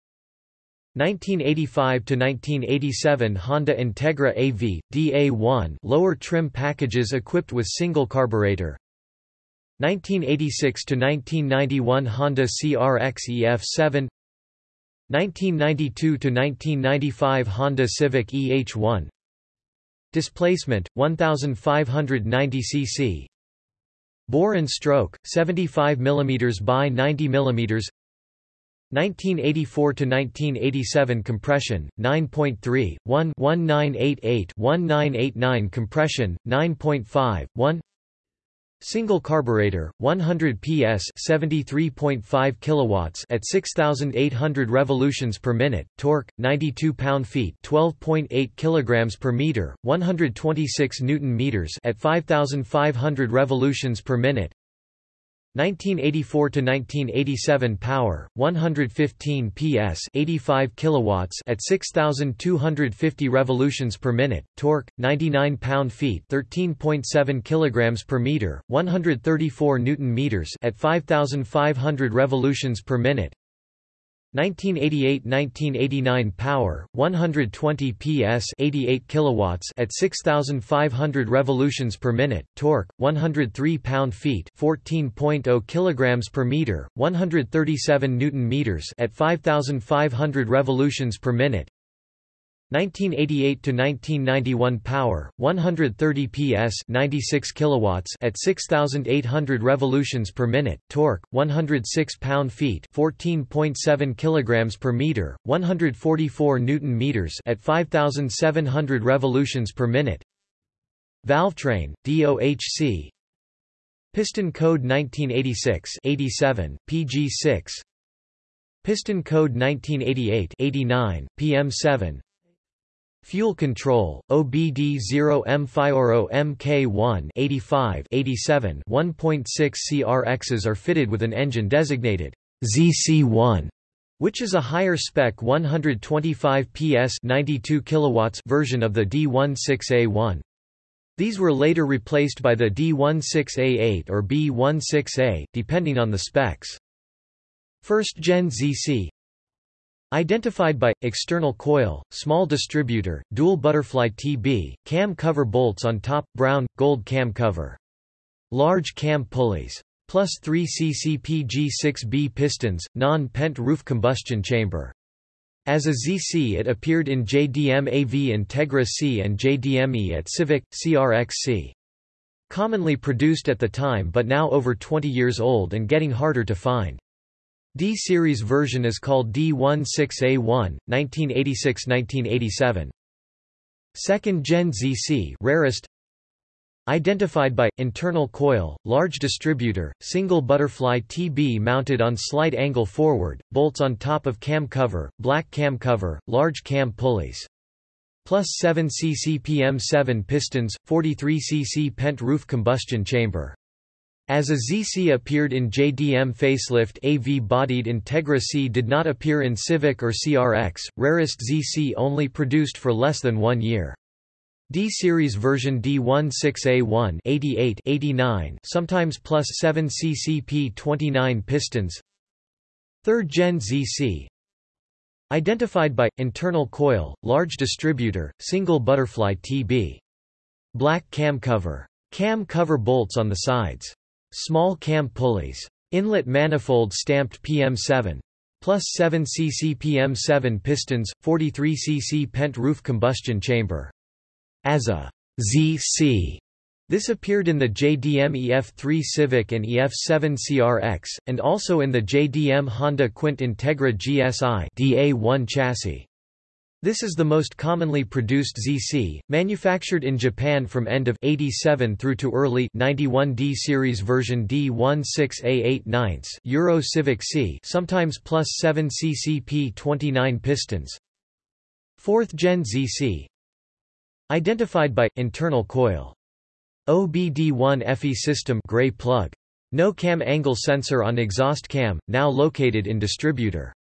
1985–1987 Honda Integra AV, DA1 lower trim packages equipped with single carburetor. 1986 to 1991 Honda CRX EF7 1992 to 1995 Honda Civic EH1 Displacement, 1590 cc Bore and stroke, 75 mm by 90 mm 1984 to 1987 compression 9.3 1 1988 1989 compression 9.5 1 Single carburetor 100 PS 73.5 kilowatts at 6800 revolutions per minute torque 92 pound-feet 12.8 kilograms per meter 126 newton meters at 5500 revolutions per minute 1984 to 1987 power 115 PS 85 kilowatts at 6250 revolutions per minute torque 99 pound-feet 13.7 kilograms per meter 134 newton meters at 5500 revolutions per minute 1988–1989 power 120 PS 88 kilowatts at 6500 revolutions per minute torque 103 pound-feet 14.0 kilograms per meter 137 newton meters at 5500 revolutions per minute 1988 to 1991 power 130 PS 96 kilowatts at 6800 revolutions per minute torque 106 pound-feet 14.7 kilograms per meter 144 newton meters at 5700 revolutions per minute. Valvetrain DOHC Piston code 1986 87 PG6 Piston code 1988 89 PM7 Fuel control, OBD0M MK1 85 87 1.6 CRXs are fitted with an engine designated ZC1, which is a higher spec 125 PS 92 kilowatts version of the D16A1. These were later replaced by the D16A8 or B16A, depending on the specs. First gen ZC Identified by external coil, small distributor, dual butterfly TB, cam cover bolts on top, brown gold cam cover. Large cam pulleys. Plus 3 CCPG6B pistons, non-pent roof combustion chamber. As a ZC it appeared in JDM AV Integra C and JDME at Civic, CRX-C. Commonly produced at the time but now over 20 years old and getting harder to find. D-series version is called D16A1, 1986–1987. Second Gen ZC rarest Identified by internal coil, large distributor, single butterfly TB mounted on slight angle forward, bolts on top of cam cover, black cam cover, large cam pulleys. Plus 7 cc PM7 pistons, 43 cc pent roof combustion chamber. As a ZC appeared in JDM facelift AV-bodied Integra C did not appear in Civic or CRX, rarest ZC only produced for less than one year. D-series version D16A1 88 89 sometimes plus 7 ccp 29 pistons 3rd gen ZC Identified by, internal coil, large distributor, single butterfly TB. Black cam cover. Cam cover bolts on the sides. Small cam pulleys. Inlet manifold stamped PM7. Plus 7 cc PM7 pistons, 43 cc pent roof combustion chamber. As a ZC, this appeared in the JDM EF3 Civic and EF7 CRX, and also in the JDM Honda Quint Integra GSI DA1 chassis. This is the most commonly produced ZC, manufactured in Japan from end of 87 through to early 91 D series version D16A8 Euro Civic C, sometimes plus 7 ccp 29 pistons. 4th Gen ZC, Identified by internal coil. OBD1 FE system gray plug. No cam angle sensor on exhaust cam, now located in distributor.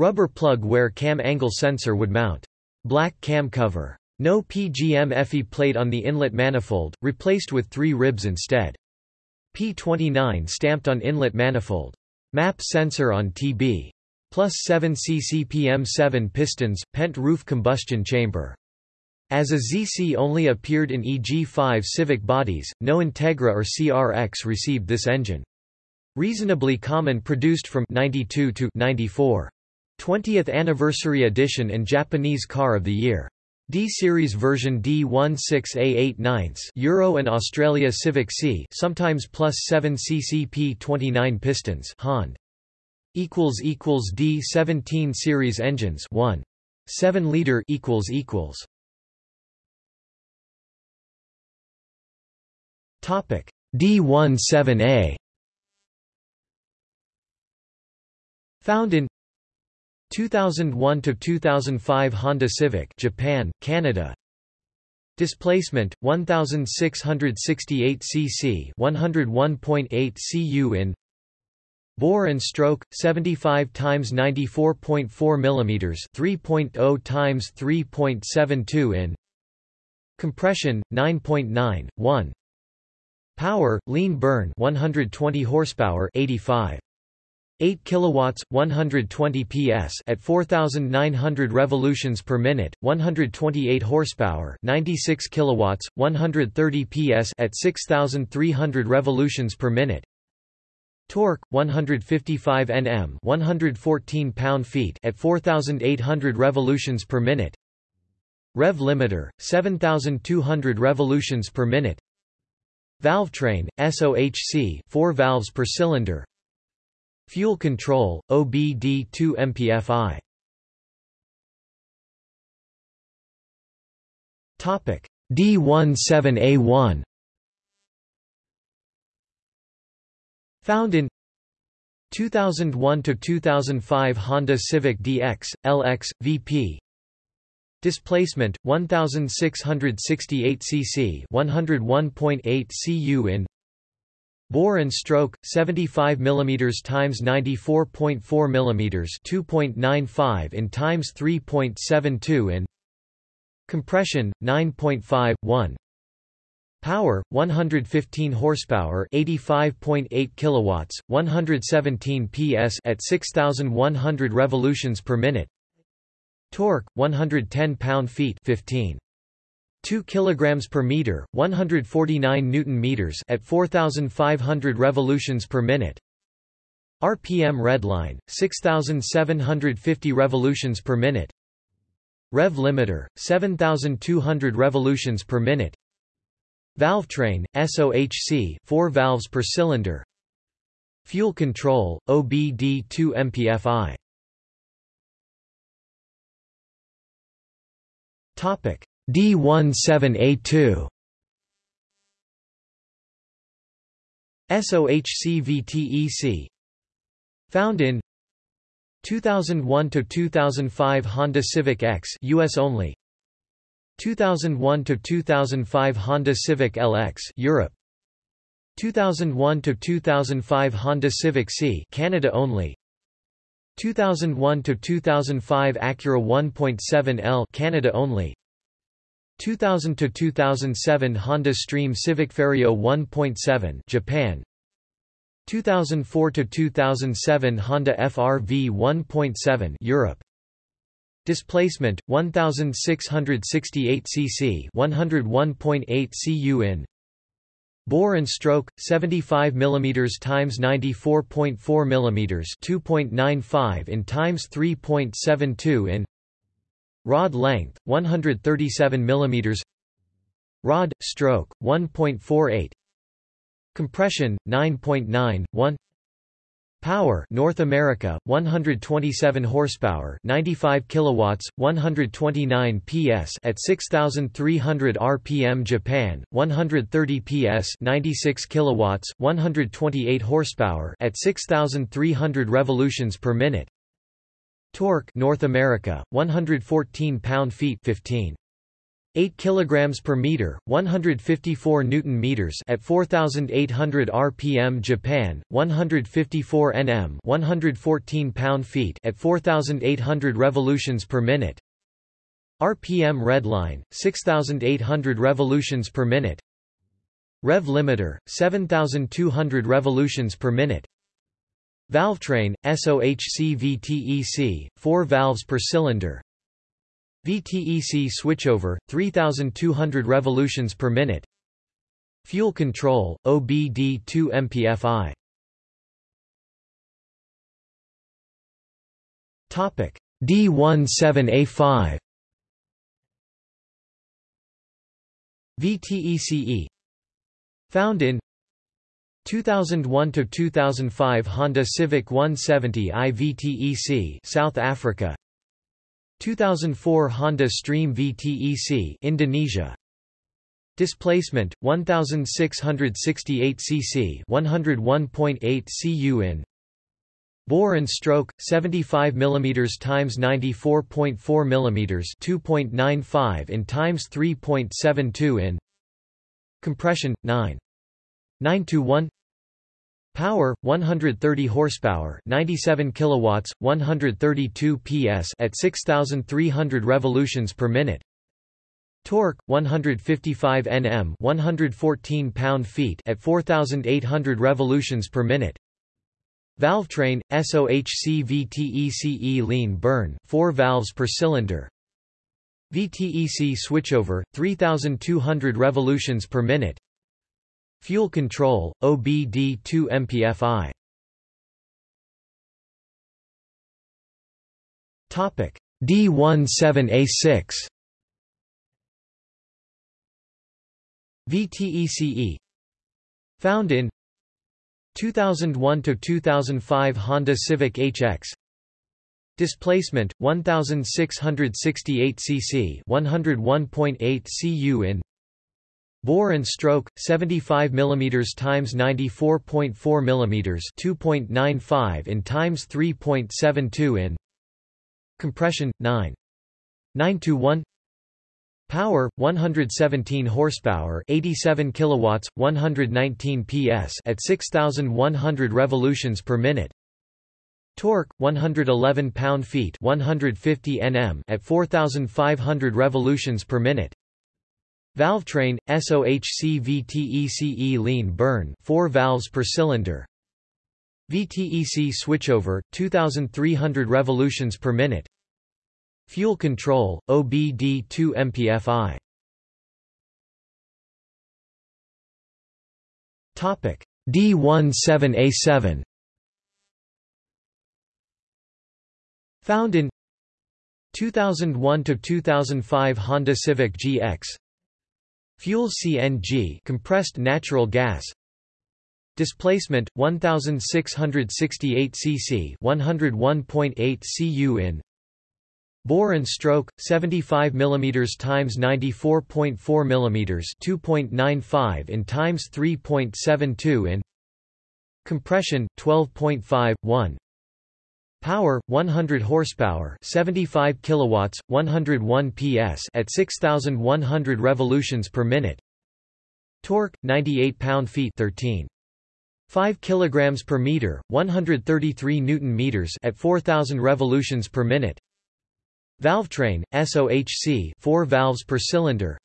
Rubber plug where cam angle sensor would mount. Black cam cover. No PGM-FI plate on the inlet manifold, replaced with three ribs instead. P29 stamped on inlet manifold. MAP sensor on TB. Plus 7 ccpm 7 pistons, pent roof combustion chamber. As a ZC only appeared in EG5 Civic bodies, no Integra or CRX received this engine. Reasonably common produced from 92 to 94. 20th anniversary edition and Japanese car of the year. D-series version D16A8 Euro and Australia Civic C sometimes plus 7 ccp 29 pistons Hond. equals equals D17 series engines 1 7 liter equals equals Topic D17A Found in 2001 to 2005 Honda Civic Japan Canada. Displacement 1668 cc 101.8 cu in. Bore and stroke 75 times 94.4 mm 3.0 times 3.72 in. Compression 9.9 1 Power, lean burn 120 horsepower 85. 8 kilowatts 120 ps at 4900 revolutions per minute 128 horsepower 96 kilowatts 130 ps at 6300 revolutions per minute. Torque 155 nm 114 pound-feet at 4800 revolutions per minute. Rev limiter 7200 revolutions per minute. Valvetrain, SOHC 4 valves per cylinder Fuel control, OBD2 MPFI Topic D17A1 Found in 2001 to 2005 Honda Civic DX, LX, VP Displacement 1668 cc 101.8 cu in Bore and stroke 75 mm times 94.4 mm 2.95 in times 3.72 in Compression 9.51 Power 115 horsepower 85.8 kilowatts 117 PS at 6100 revolutions per minute Torque 110 pound-feet 15 2 kilograms per meter 149 newton meters at 4500 revolutions per minute. RPM redline 6750 revolutions per minute. Rev limiter 7200 revolutions per minute. Valve train SOHC 4 valves per cylinder. Fuel control OBD2 MPFI Topic D17A2 SOHCVTEC Found in 2001 to 2005 Honda Civic X US only. 2001 to 2005 Honda Civic LX Europe. 2001 to 2005 Honda Civic C Canada only. 2001 to 2005 Acura 1.7L Canada only 2000 to 2007 Honda Stream Civic Ferio 1.7 Japan. 2004 to 2007 Honda FRV 1.7 Europe. Displacement 1668 cc 101.8 cu in Bore and stroke 75 mm times 94.4 mm 2.95 in times 3.72 in Rod length 137 mm Rod stroke 1.48 Compression 9.9 1 Power North America 127 horsepower 95 kilowatts 129 PS at 6300 rpm Japan 130 PS 96 kilowatts 128 horsepower at 6300 revolutions per minute Torque North America 114 pound-feet 15 8 kilograms per meter 154 newton meters at 4800 rpm Japan 154 nm 114 pound-feet at 4800 revolutions per minute. RPM redline 6800 revolutions per minute. Rev limiter 7200 revolutions per minute Valvetrain, SOHC VTEC, 4 valves per cylinder. VTEC switchover, 3200 revolutions per minute. Fuel control, OBD2 MPFI Topic. D17A5 VTECE Found in 2001 to 2005 Honda Civic 170 IVTEC South Africa. 2004 Honda Stream VTEC Indonesia. Displacement 1668 cc 101.8 cu in Bore and stroke 75 mm times 94.4 mm 2.95 in times 3.72 in. Compression 9 9 to 1 Power 130 horsepower, 97 kilowatts, 132 PS at 6300 revolutions per minute. Torque 155 Nm, 114 pound-feet at 4800 revolutions per minute. Valvetrain SOHC VTECE lean burn, 4 valves per cylinder. VTEC switchover 3200 revolutions per minute. Fuel control, OBD2 MPFI Topic D17A6 VTECE Found in 2001 to 2005 Honda Civic HX Displacement 1668 cc 101.8 cu in Bore and stroke 75 mm times 94.4 mm 2.95 in times 3.72 in Compression 9 9 to 1 Power 117 horsepower 87 kilowatts 119 PS at 6100 revolutions per minute. Torque 111 pound-feet 150 Nm at 4500 revolutions per minute Valvetrain, SOHC VTECE lean burn 4 valves per cylinder. VTEC switchover, 2300 revolutions per minute. Fuel control, OBD2 MPFI D17A7 Found in 2001 to 2005 Honda Civic GX Fuel CNG compressed natural gas. Displacement 1668 cc 101.8 cu in Bore and stroke 75 mm times 94.4 mm 2.95 in times 3.72 in Compression 12.5 1 Power 100 horsepower 75 kilowatts 101 PS at 6100 revolutions per minute. Torque 98 pound-feet 13 5 kilograms per meter 133 newton meters at 4000 revolutions per minute. Valvetrain, SOHC 4 valves per cylinder.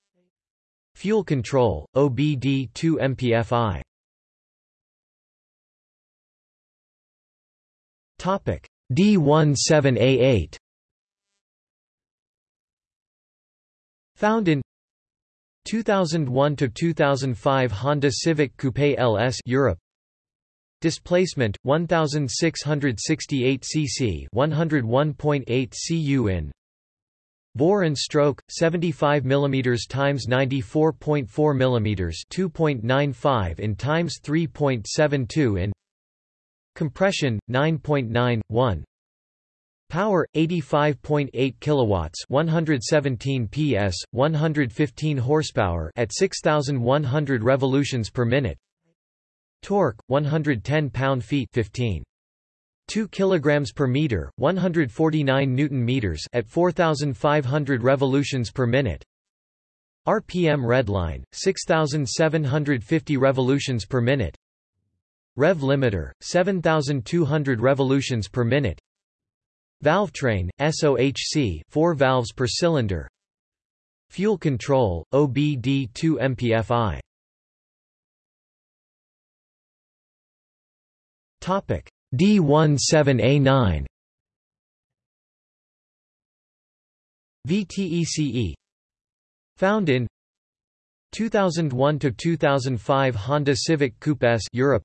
Fuel control, OBD 2 MPFI Topic D17A8 Found in 2001 to 2005 Honda Civic Coupe LS Europe. Displacement 1668 cc 101.8 cu in. Bore and stroke 75 mm times 94.4 mm 2.95 in times 3.72 in Compression 9.91 Power 85.8 kilowatts 117 PS 115 horsepower at 6100 revolutions per minute Torque 110 pound-feet 15 2 kilograms per meter, 149 newton meters at 4500 revolutions per minute. RPM redline 6750 revolutions per minute. Rev limiter 7200 revolutions per minute. Valvetrain SOHC 4 valves per cylinder. Fuel control OBD2 MPFI. Topic D17A9 VTECE Found in 2001 to 2005 Honda Civic Coupe S Europe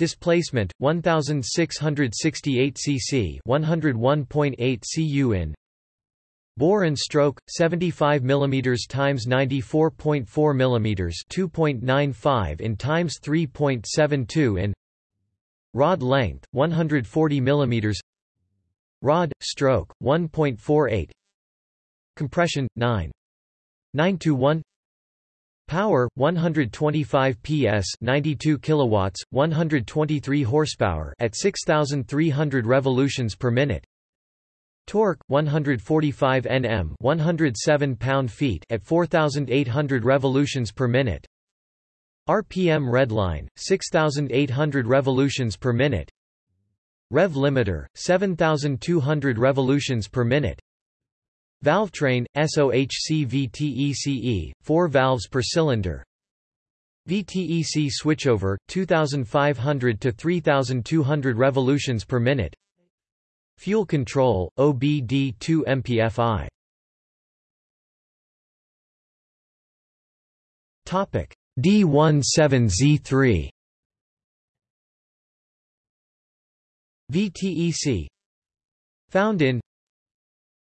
Displacement 1668 cc 101.8 cu in Bore and stroke 75 mm times 94.4 mm 2.95 in times 3.72 in Rod length 140 mm Rod stroke 1.48 Compression 9 9 to 1 Power 125 PS 92 kilowatts 123 horsepower at 6300 revolutions per minute. Torque 145 Nm 107 pound-feet at 4800 revolutions per minute. RPM redline 6800 revolutions per minute. Rev limiter 7200 revolutions per minute Valvetrain SOHC VTECE 4 valves per cylinder. VTEC switchover 2500 to 3200 revolutions per minute. Fuel control OBD2 MPFI Topic D17Z3 VTEC Found in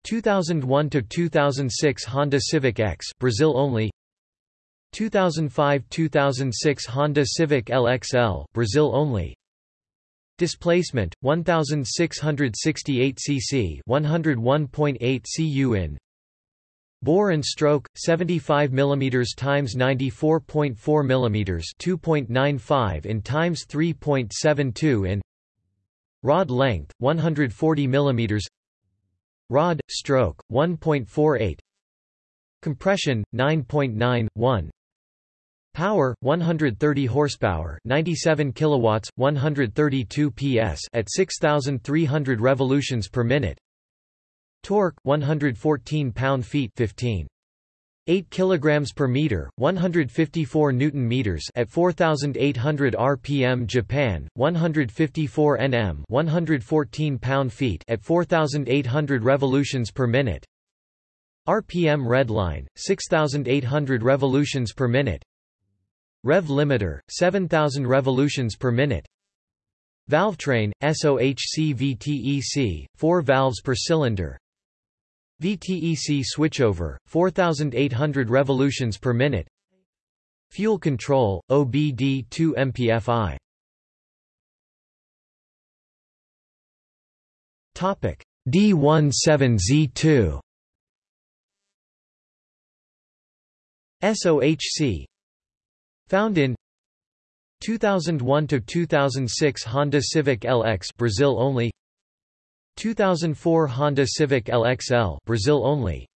2001 to 2006 Honda Civic X Brazil only. 2005-2006 Honda Civic LXL Brazil only. Displacement 1668 cc 101.8 cu in. Bore and stroke 75 mm times 94.4 mm 2.95 in times 3.72 in. Rod length 140 mm Rod stroke 1.48 Compression 9.9 1 Power 130 horsepower 97 kilowatts 132 PS at 6300 revolutions per minute. Torque 114 pound-feet 15 8 kg per meter 154 newton meters at 4800 rpm Japan 154 Nm 114 pound-feet at 4800 revolutions per minute. RPM redline 6800 revolutions per minute. Rev limiter, 7000 revolutions per minute. Valvetrain, SOHC VTEC, 4 valves per cylinder VTEC switchover, 4800 revolutions per minute. Fuel control, OBD2 MPFI D17Z2 SOHC Found in 2001 to 2006 Honda Civic LX Brazil only 2004 Honda Civic LXL Brazil only.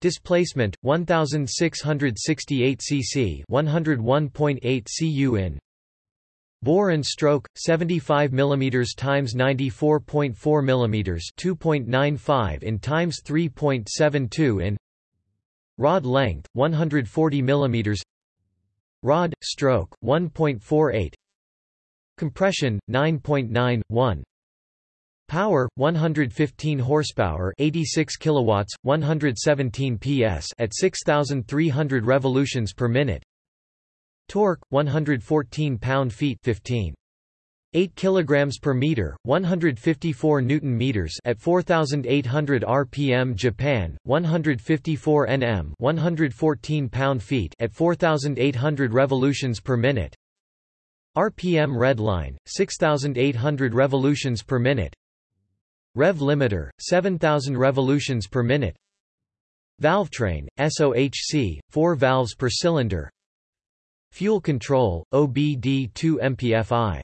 Displacement 1668 cc 101.8 cu in Bore and stroke 75 mm times 94.4 mm 2.95 in times 3.72 in. Rod length 140 mm Rod stroke 1.48 Compression 9.91 Power 115 horsepower 86 kilowatts 117 PS at 6300 revolutions per minute. Torque 114 pound-feet 15 8 kilograms per meter 154 newton meters at 4800 rpm Japan 154 nm 114 pound-feet at 4800 revolutions per minute. RPM red line 6800 revolutions per minute Rev limiter 7000 revolutions per minute. Valvetrain SOHC 4 valves per cylinder. Fuel control OBD2 MPFI